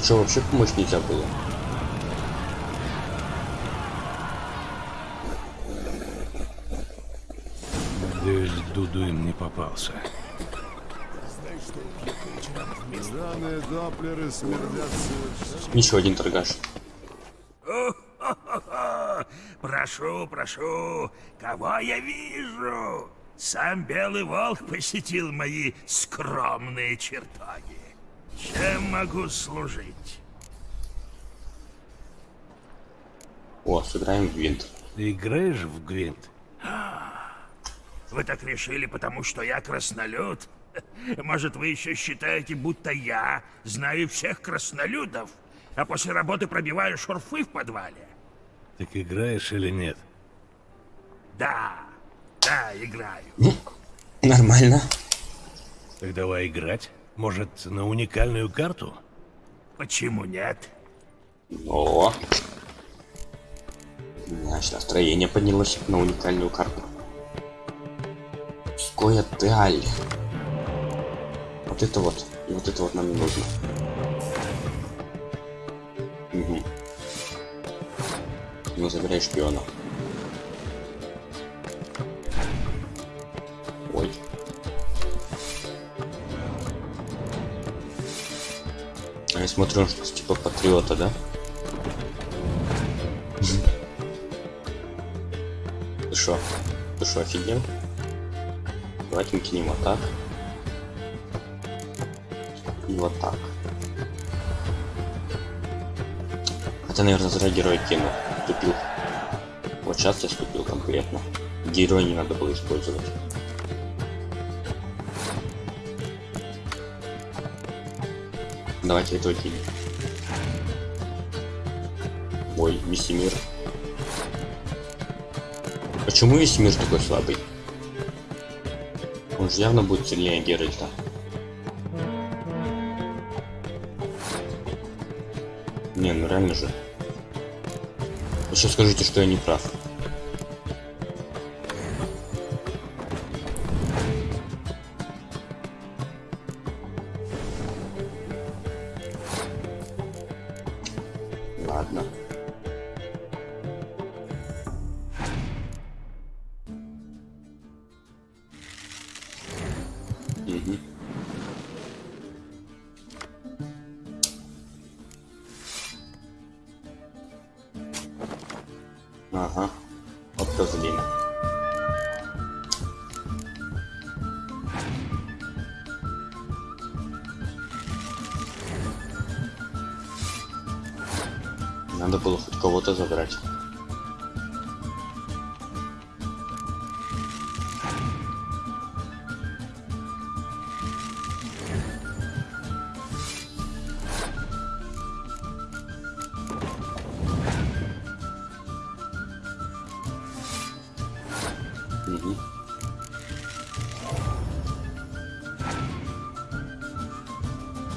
Что, вообще помочь нельзя было? Надеюсь, Дуду им не попался. Еще один торгаш. [LAUGHS] Прошу, прошу, кого я вижу? Сам Белый Волк посетил мои скромные чертоги. Чем могу служить? О, сыграем в винт. Ты играешь в Гвинт? Вы так решили, потому что я краснолюд? [LAUGHS] Может, вы еще считаете, будто я знаю всех краснолюдов, а после работы пробиваю шурфы в подвале? Так играешь или нет? Да, да, играю. Нормально. Так давай играть. Может, на уникальную карту? Почему нет? О. Значит, настроение поднялось на уникальную карту. Скоя Теаль. Вот это вот. И вот это вот нам не нужно. Угу. Ну, забирай шпиона. Ой. Я смотрю, что типа патриота, да? Ты шо? Ты шо, офигел? Давайте мы кинем вот так. И вот так. Хотя, наверное, зря герой кинул. Тупил. Вот сейчас я ступил конкретно. Героя не надо было использовать. Давайте этого кинем. Ой, Миссимир. Почему весь мир такой слабый? Он же явно будет сильнее Геральта. Не, ну реально же. Вы сейчас скажите, что я не прав. Кого-то забрать.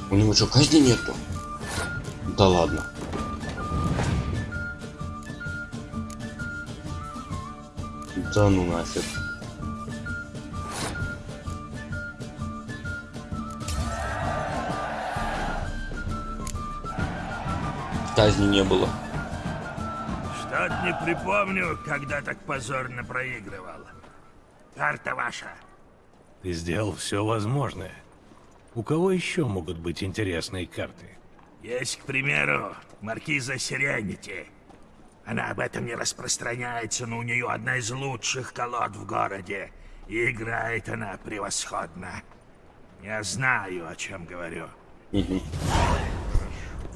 У него что, казни нету? Да ладно. Да ну нафиг. Казни не было. Что-то не припомню, когда так позорно проигрывал. Карта ваша. Ты сделал все возможное. У кого еще могут быть интересные карты? Есть, к примеру, маркиза Сиренити. Она об этом не распространяется, но у нее одна из лучших колод в городе. И играет она превосходно. Я знаю, о чем говорю.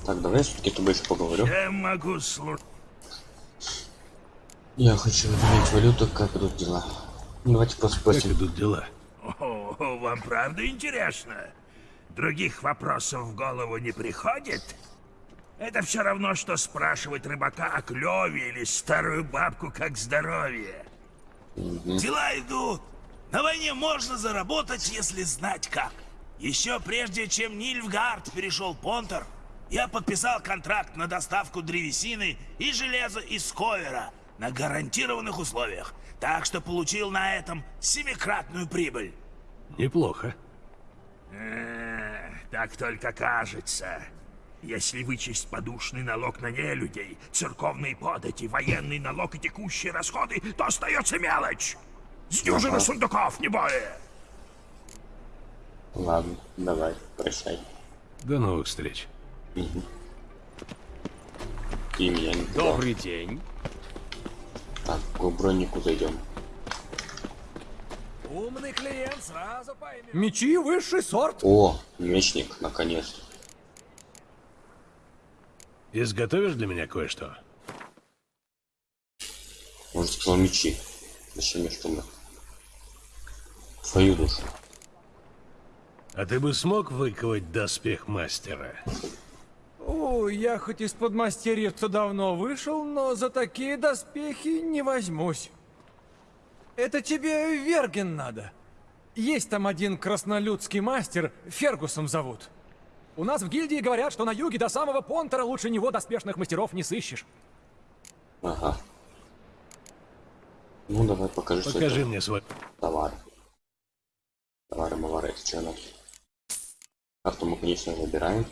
Так, давай я все-таки еще поговорю. Чем могу служить? Я хочу обменять валюту, как идут дела. Давайте просто спросим. Как идут дела? О, вам правда интересно? Других вопросов в голову не приходит? Это все равно, что спрашивать рыбака о клеве или старую бабку как здоровье. Дела идут. На войне можно заработать, если знать как. Еще прежде, чем Нильфгард перешел Понтер, я подписал контракт на доставку древесины и железа из Ковера на гарантированных условиях. Так что получил на этом семикратную прибыль. Неплохо. Э, так только кажется. Если вычесть подушный налог на нелюдей, церковные подати, военный налог и текущие расходы, то остается мелочь. С дюжины Ага. сундуков, не более. Ладно, давай, прощай. До новых встреч. И меня не. Добрый день. Так, к бронику зайдем. Умный клиент сразу поймет. Мечи высший сорт. О, мечник, наконец. Изготовишь для меня кое-что? Может, сказал мечи. Зачем мне что Твою душу. А ты бы смог выковать доспех мастера? О, я хоть из подмастерьев-то давно вышел, но за такие доспехи не возьмусь. Это тебе Верген надо. Есть там один краснолюдский мастер, Фергусом зовут. У нас в гильдии говорят, что на юге до самого Понтера лучше него доспешных мастеров не сыщешь. Ага. Ну, давай покажи, что Покажи мне свой... товар. Товары, мавары, это что у нас? Карту мы, конечно, забираем.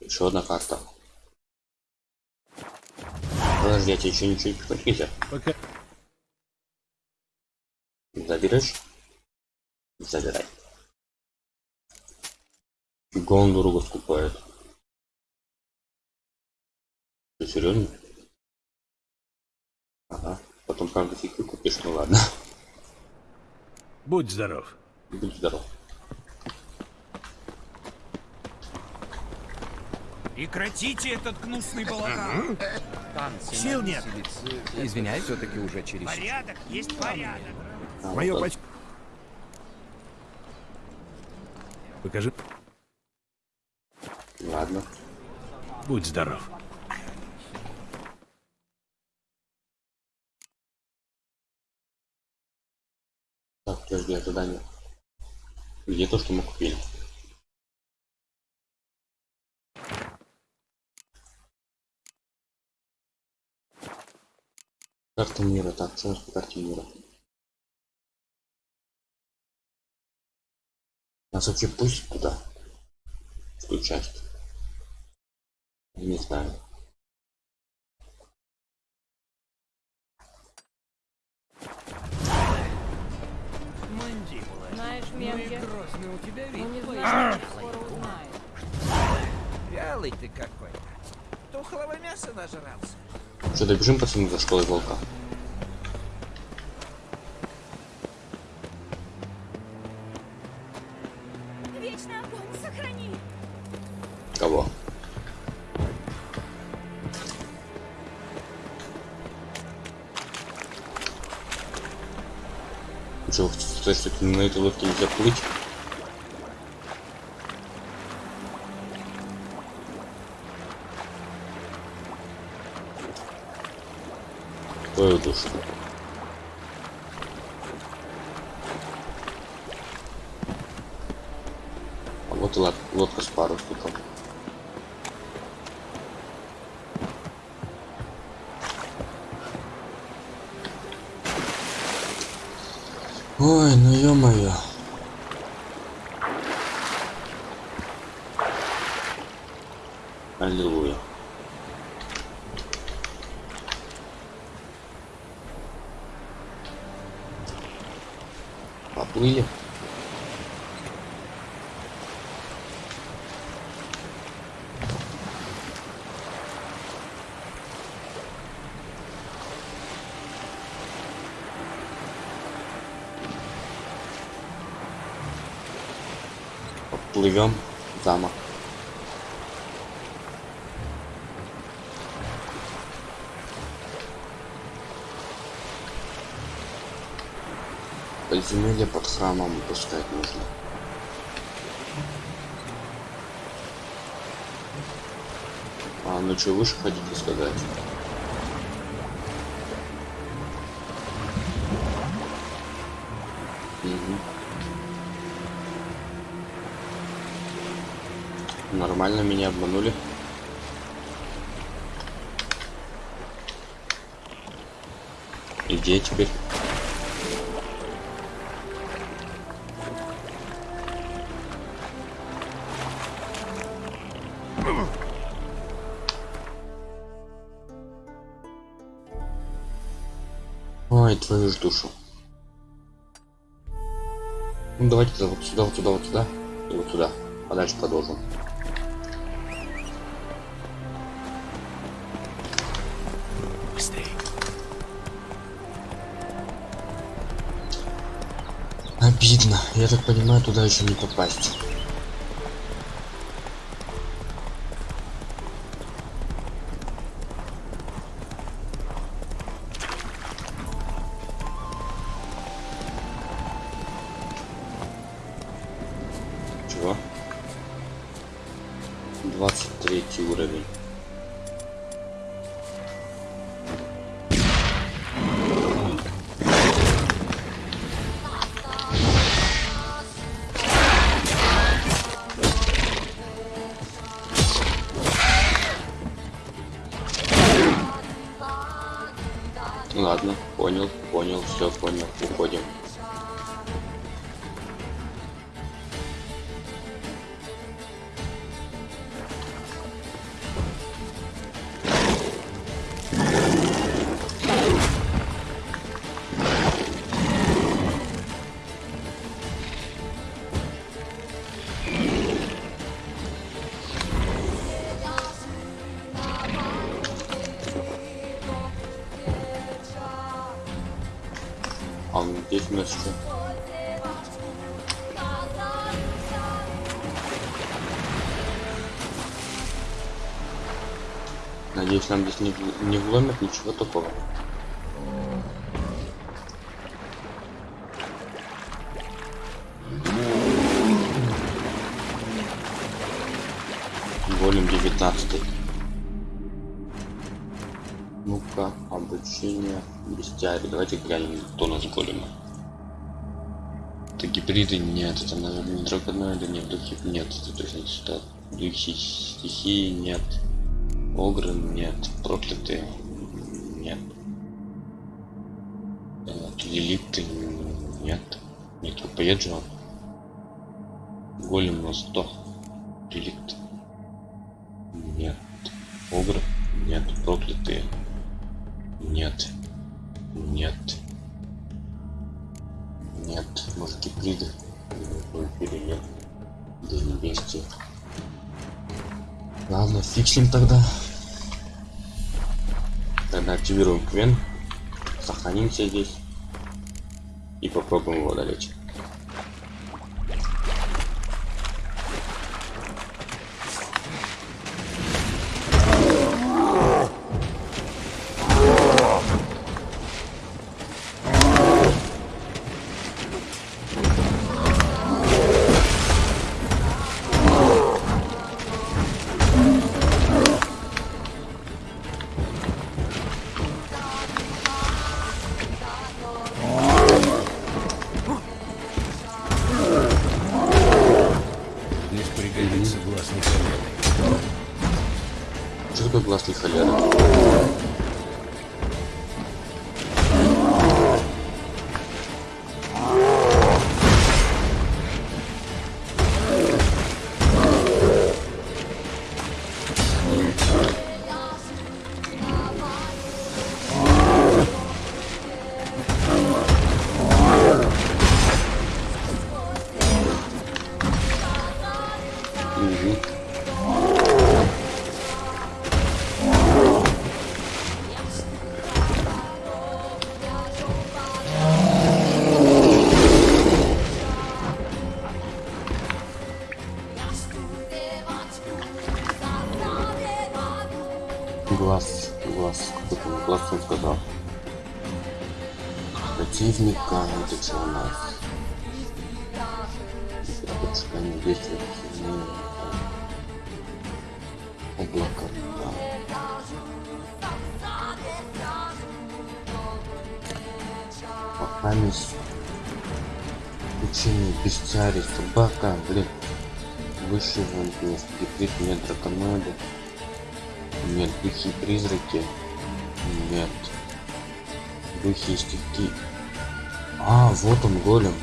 Еще одна карта. Подожди, я тебе еще ничего не прихватить нельзя? Пока... Заберешь? Забирай. Гондуру скупает. Ты серьезно? Ага. Потом, правда, фиг купишь, ну ладно. Будь здоров. Будь здоров. Прекратите этот гнусный балаган. Сил нет. Извиняюсь, все-таки уже через... Порядок есть порядок. А, Мое вот поч... Покажи. Ладно. Будь здоров. Так, подожди, а задание. Где то, что мы купили? Карта мира, так, что у нас по карте мира? Нас вообще пусть куда? Включать. Не знаю. Мандибула. Знаешь, Ну грозный у тебя вид. он не скоро узнает. Вялый ты какой-то. Тухлого мяса нажрался. Что, добежим пацаны за школой волка? Вечный огонь, сохрани! Кого? Что, то есть что на этой лодке нельзя плыть? Твою душу. А вот и лод- лодка с парусником. Ой, ну ё-моё. Замок. Подземелье под храмом пускать нужно. А, ну что, выше хотите сказать? Нормально меня обманули. И где я теперь? Ой, твою ж душу. Ну давайте вот сюда, вот сюда, вот сюда. И вот сюда. А дальше продолжим. Обидно. Я так понимаю, туда еще не попасть. Чего? 23 уровень. Здесь не, не вломят ничего такого. Голем 19 Ну-ка, обучение бестиарий. Давайте глянем, кто нас голема. Это гибриды нет, это, наверное, не драконоиды, нет, духи нет, это точно сюда. Духи стихии нет. Огры нет, проклятые нет. Э, Лилиты нет. Нет, поеджу. Голем на 100. Реликт. Нет. Огры? Нет. Проклятые? Нет. Нет. Нет. Может гибриды? Эфире нет. Да не бестии. Ладно, фиксим тогда. Тогда активируем Квен. Сохранимся здесь. И попробуем его одолеть. Пригодится гласный холер. Что такое гласный холера? Глаз, гибрид, нет драконоида. Нет, духи призраки. Нет. Духи и стихи. А, вот он, голем.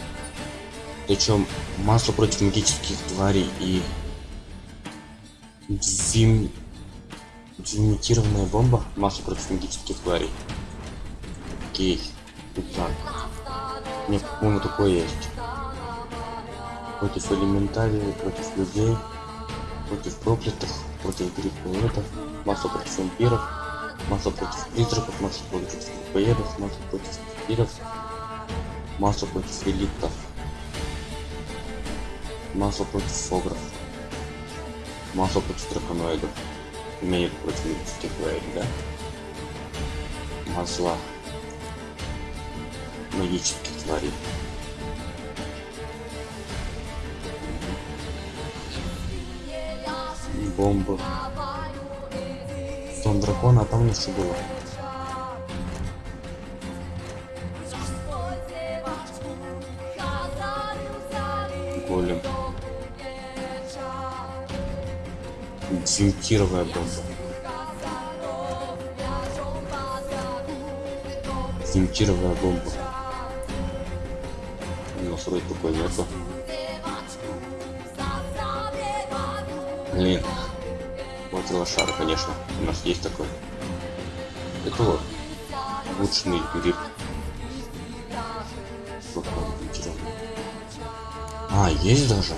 Причем масло против магических тварей и Дим... Димитированная бомба. Масло против магических тварей. Окей. Так. Мне, по-моему, такое есть. Против элементарий, против людей, против проклятых, против грибоедов, масло против вампиров, масло против призраков, масло против грибоедов, масло против вампиров, масло против реликтов, масло против фогров, масло против драконоидов, имеет против магических тварей, да? Масло магических тварей. Бомба. Сон дракона, а там что было? Голем. Дезинтировая бомба. Дезинтировая бомба. Нас вроде такой нету. Блин. Вот лошара, конечно. У нас есть такой. Это вот. Улучшенный гриб. А, есть даже?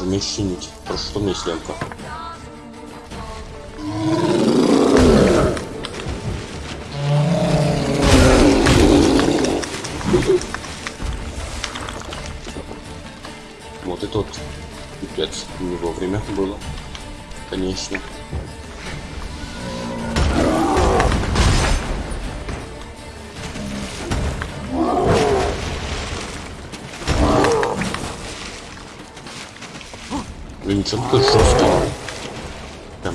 Уже меч чинить. Прошу, что у Блин, ничего такой жесткий. Прям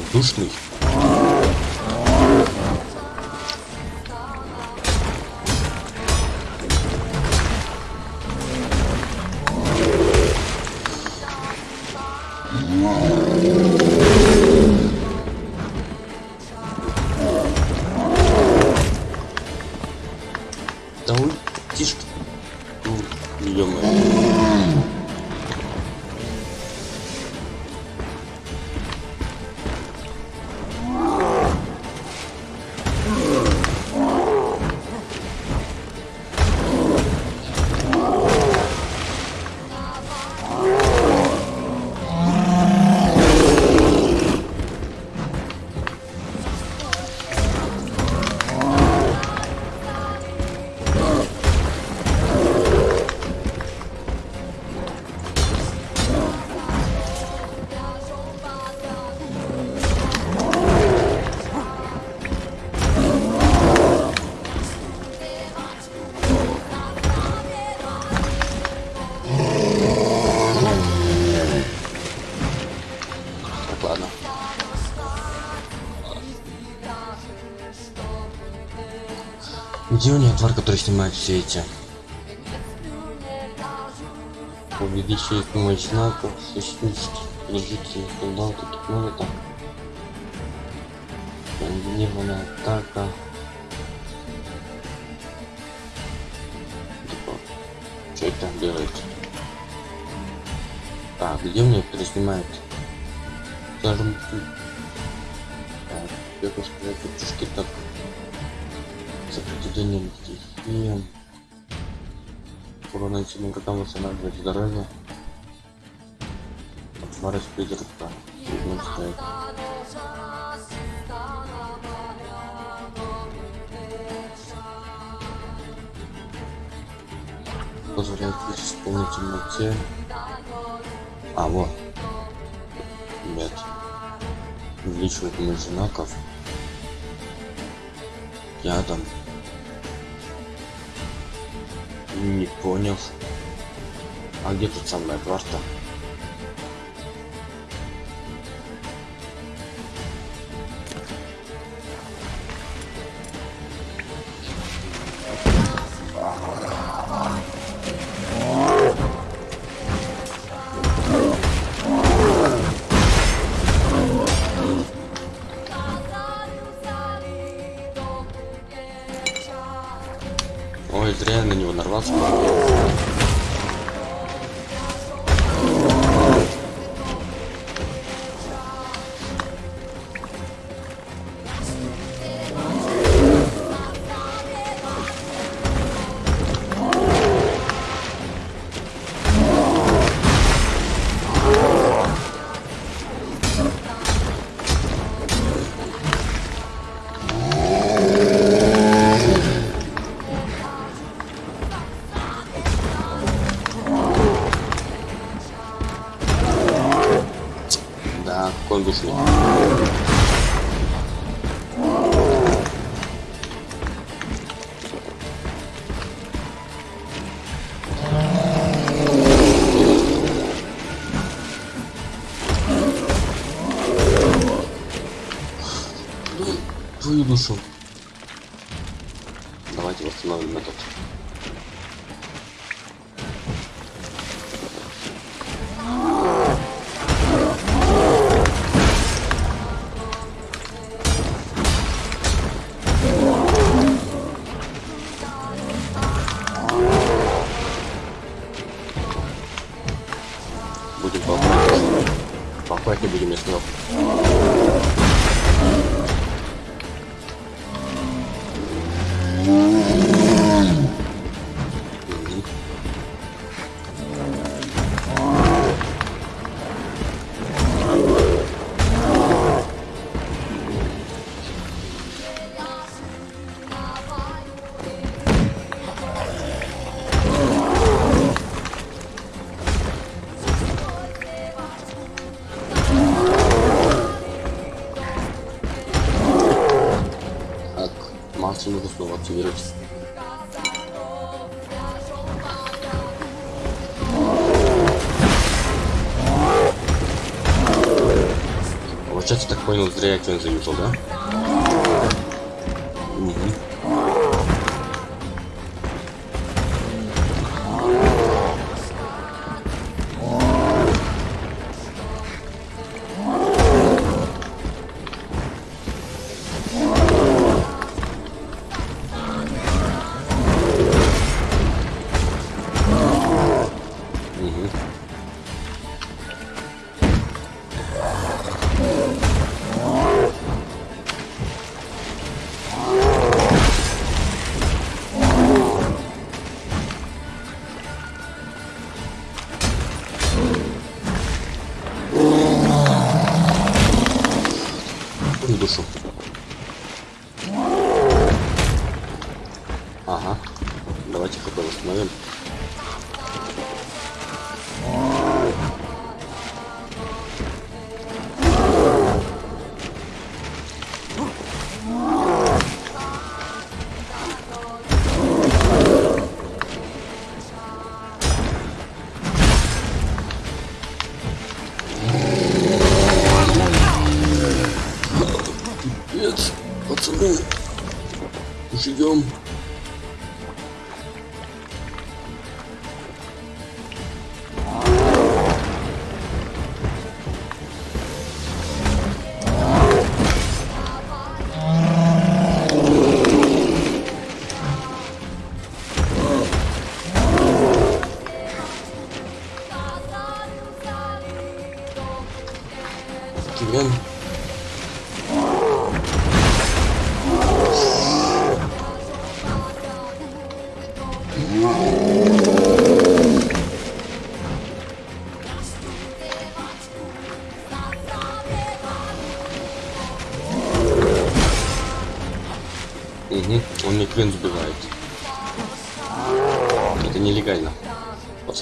Где у меня тварь, который снимает все эти? Увеличивание помощь знаков, сущности, положительный скандал, таких много так. Комбинированная атака. Типа, что это делает? Так, где у меня кто снимает? Скажем, так, я бы сказать, чушки так. Сопротивление стихиям. Урон нанесенным врагам восстанавливает здоровье. Отморозь призрака. Трудно стоит. Позволяет полной темноте. А, вот. Нет. Увеличивает мощь знаков. Ядом. Не понял. А где тут самая карта? Ой, зря я на него нарвался. Твою душу. Активировать. Получается, так понял, зря я заюзал, да? Душу. Ага. Давайте хп восстановим.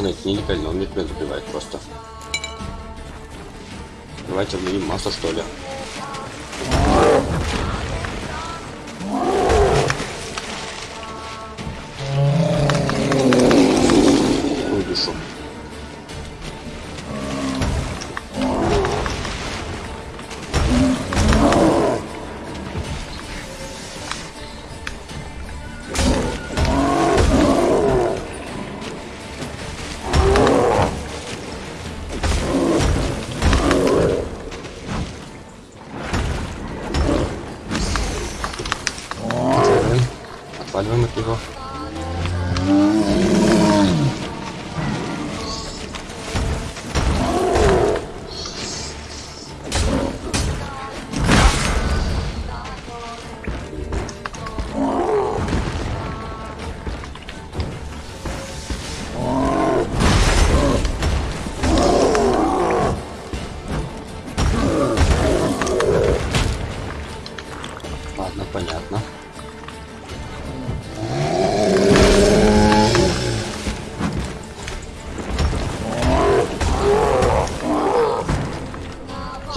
Пацаны, это нелегально, он мне клин сбивает просто. Давайте обновим массу, что ли.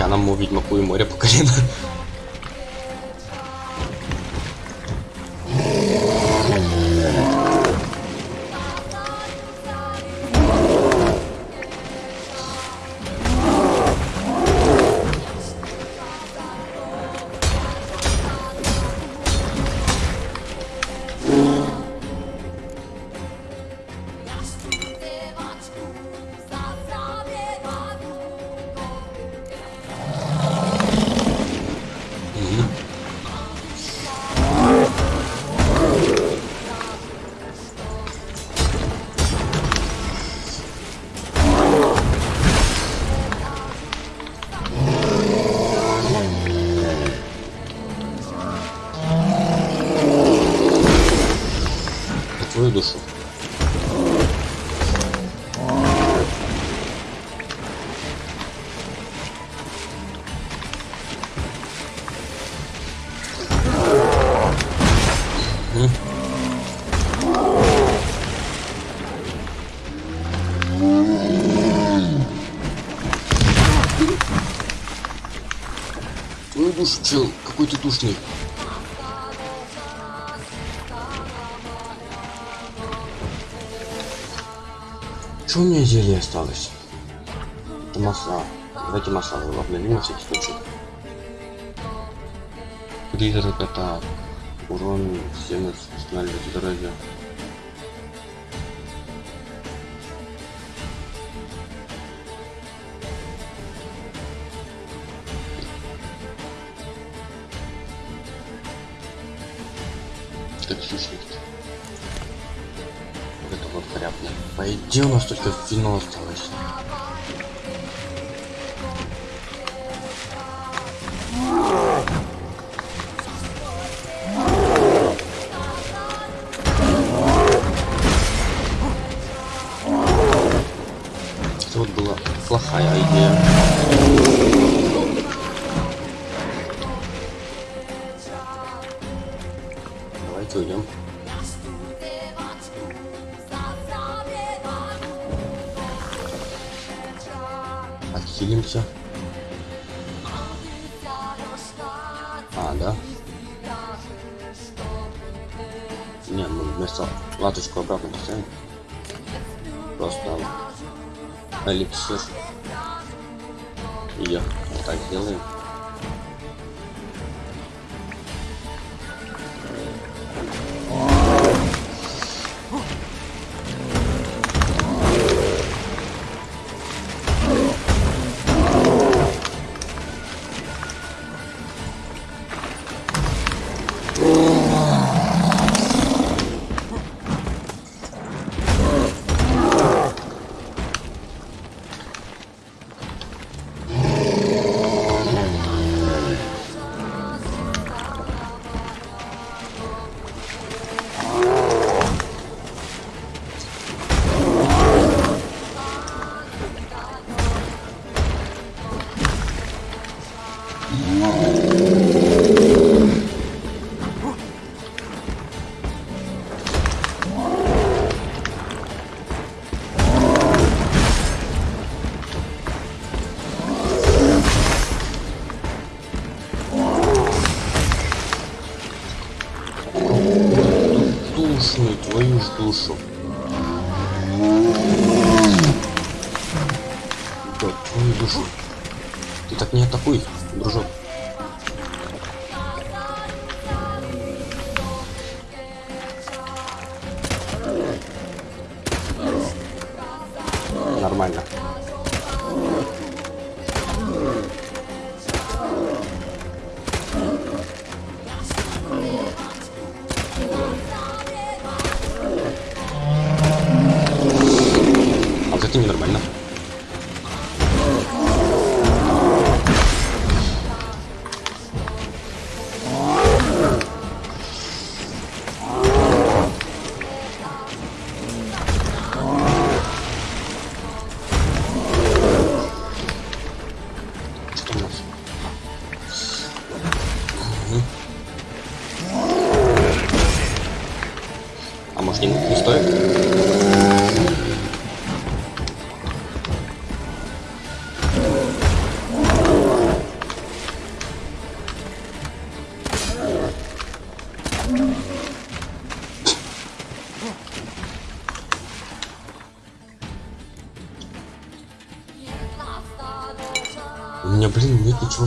Я нам ведьмаку и море по колено. Душу, чел, какой ты душный. Что у меня зелье осталось? Это масла. Давайте масла обновим на всякий случай. Призрак атак. Урон 70 восстанавливает здоровье. 女の人と117と Ее вот так сделаем.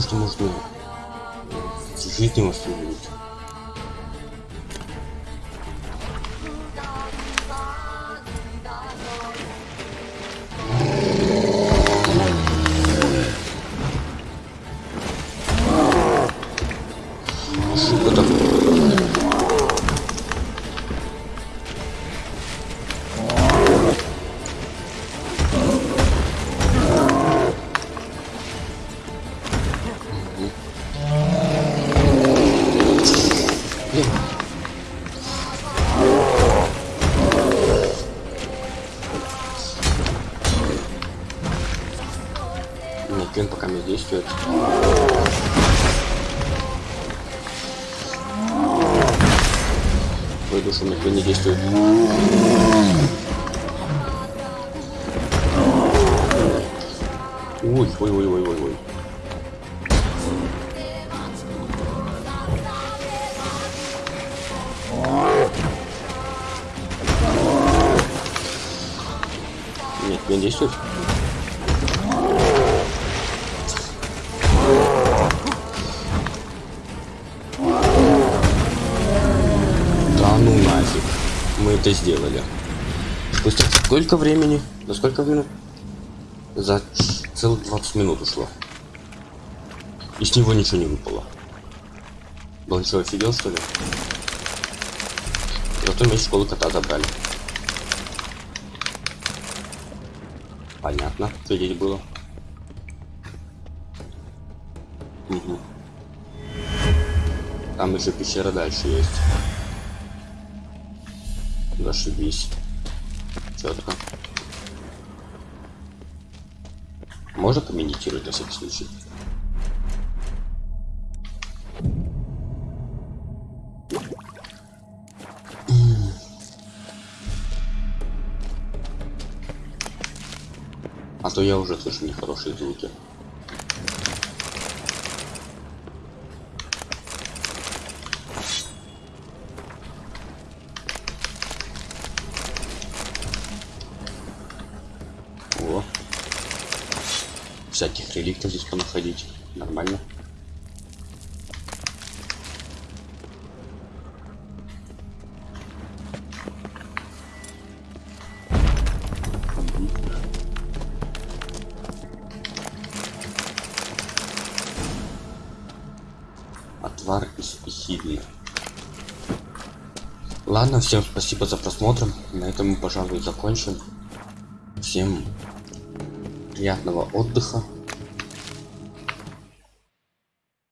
Блин, нет ничего, что можно жизни восстановить. Ошибка Блин. Это сделали. Спустя сколько времени? За сколько минут? За целых 20 минут ушло. И с него ничего не выпало. Был что, офигел что ли? Зато меч школы кота забрали. Понятно, что здесь было. Угу. Там еще пещера дальше есть. Зашибись. Четко. Можно помедитировать на всякий случай? А то я уже слышу нехорошие звуки. Реликтов здесь понаходить. Нормально. Отвар из эхидны. Ладно, всем спасибо за просмотр. На этом мы, пожалуй, закончим. Всем приятного отдыха.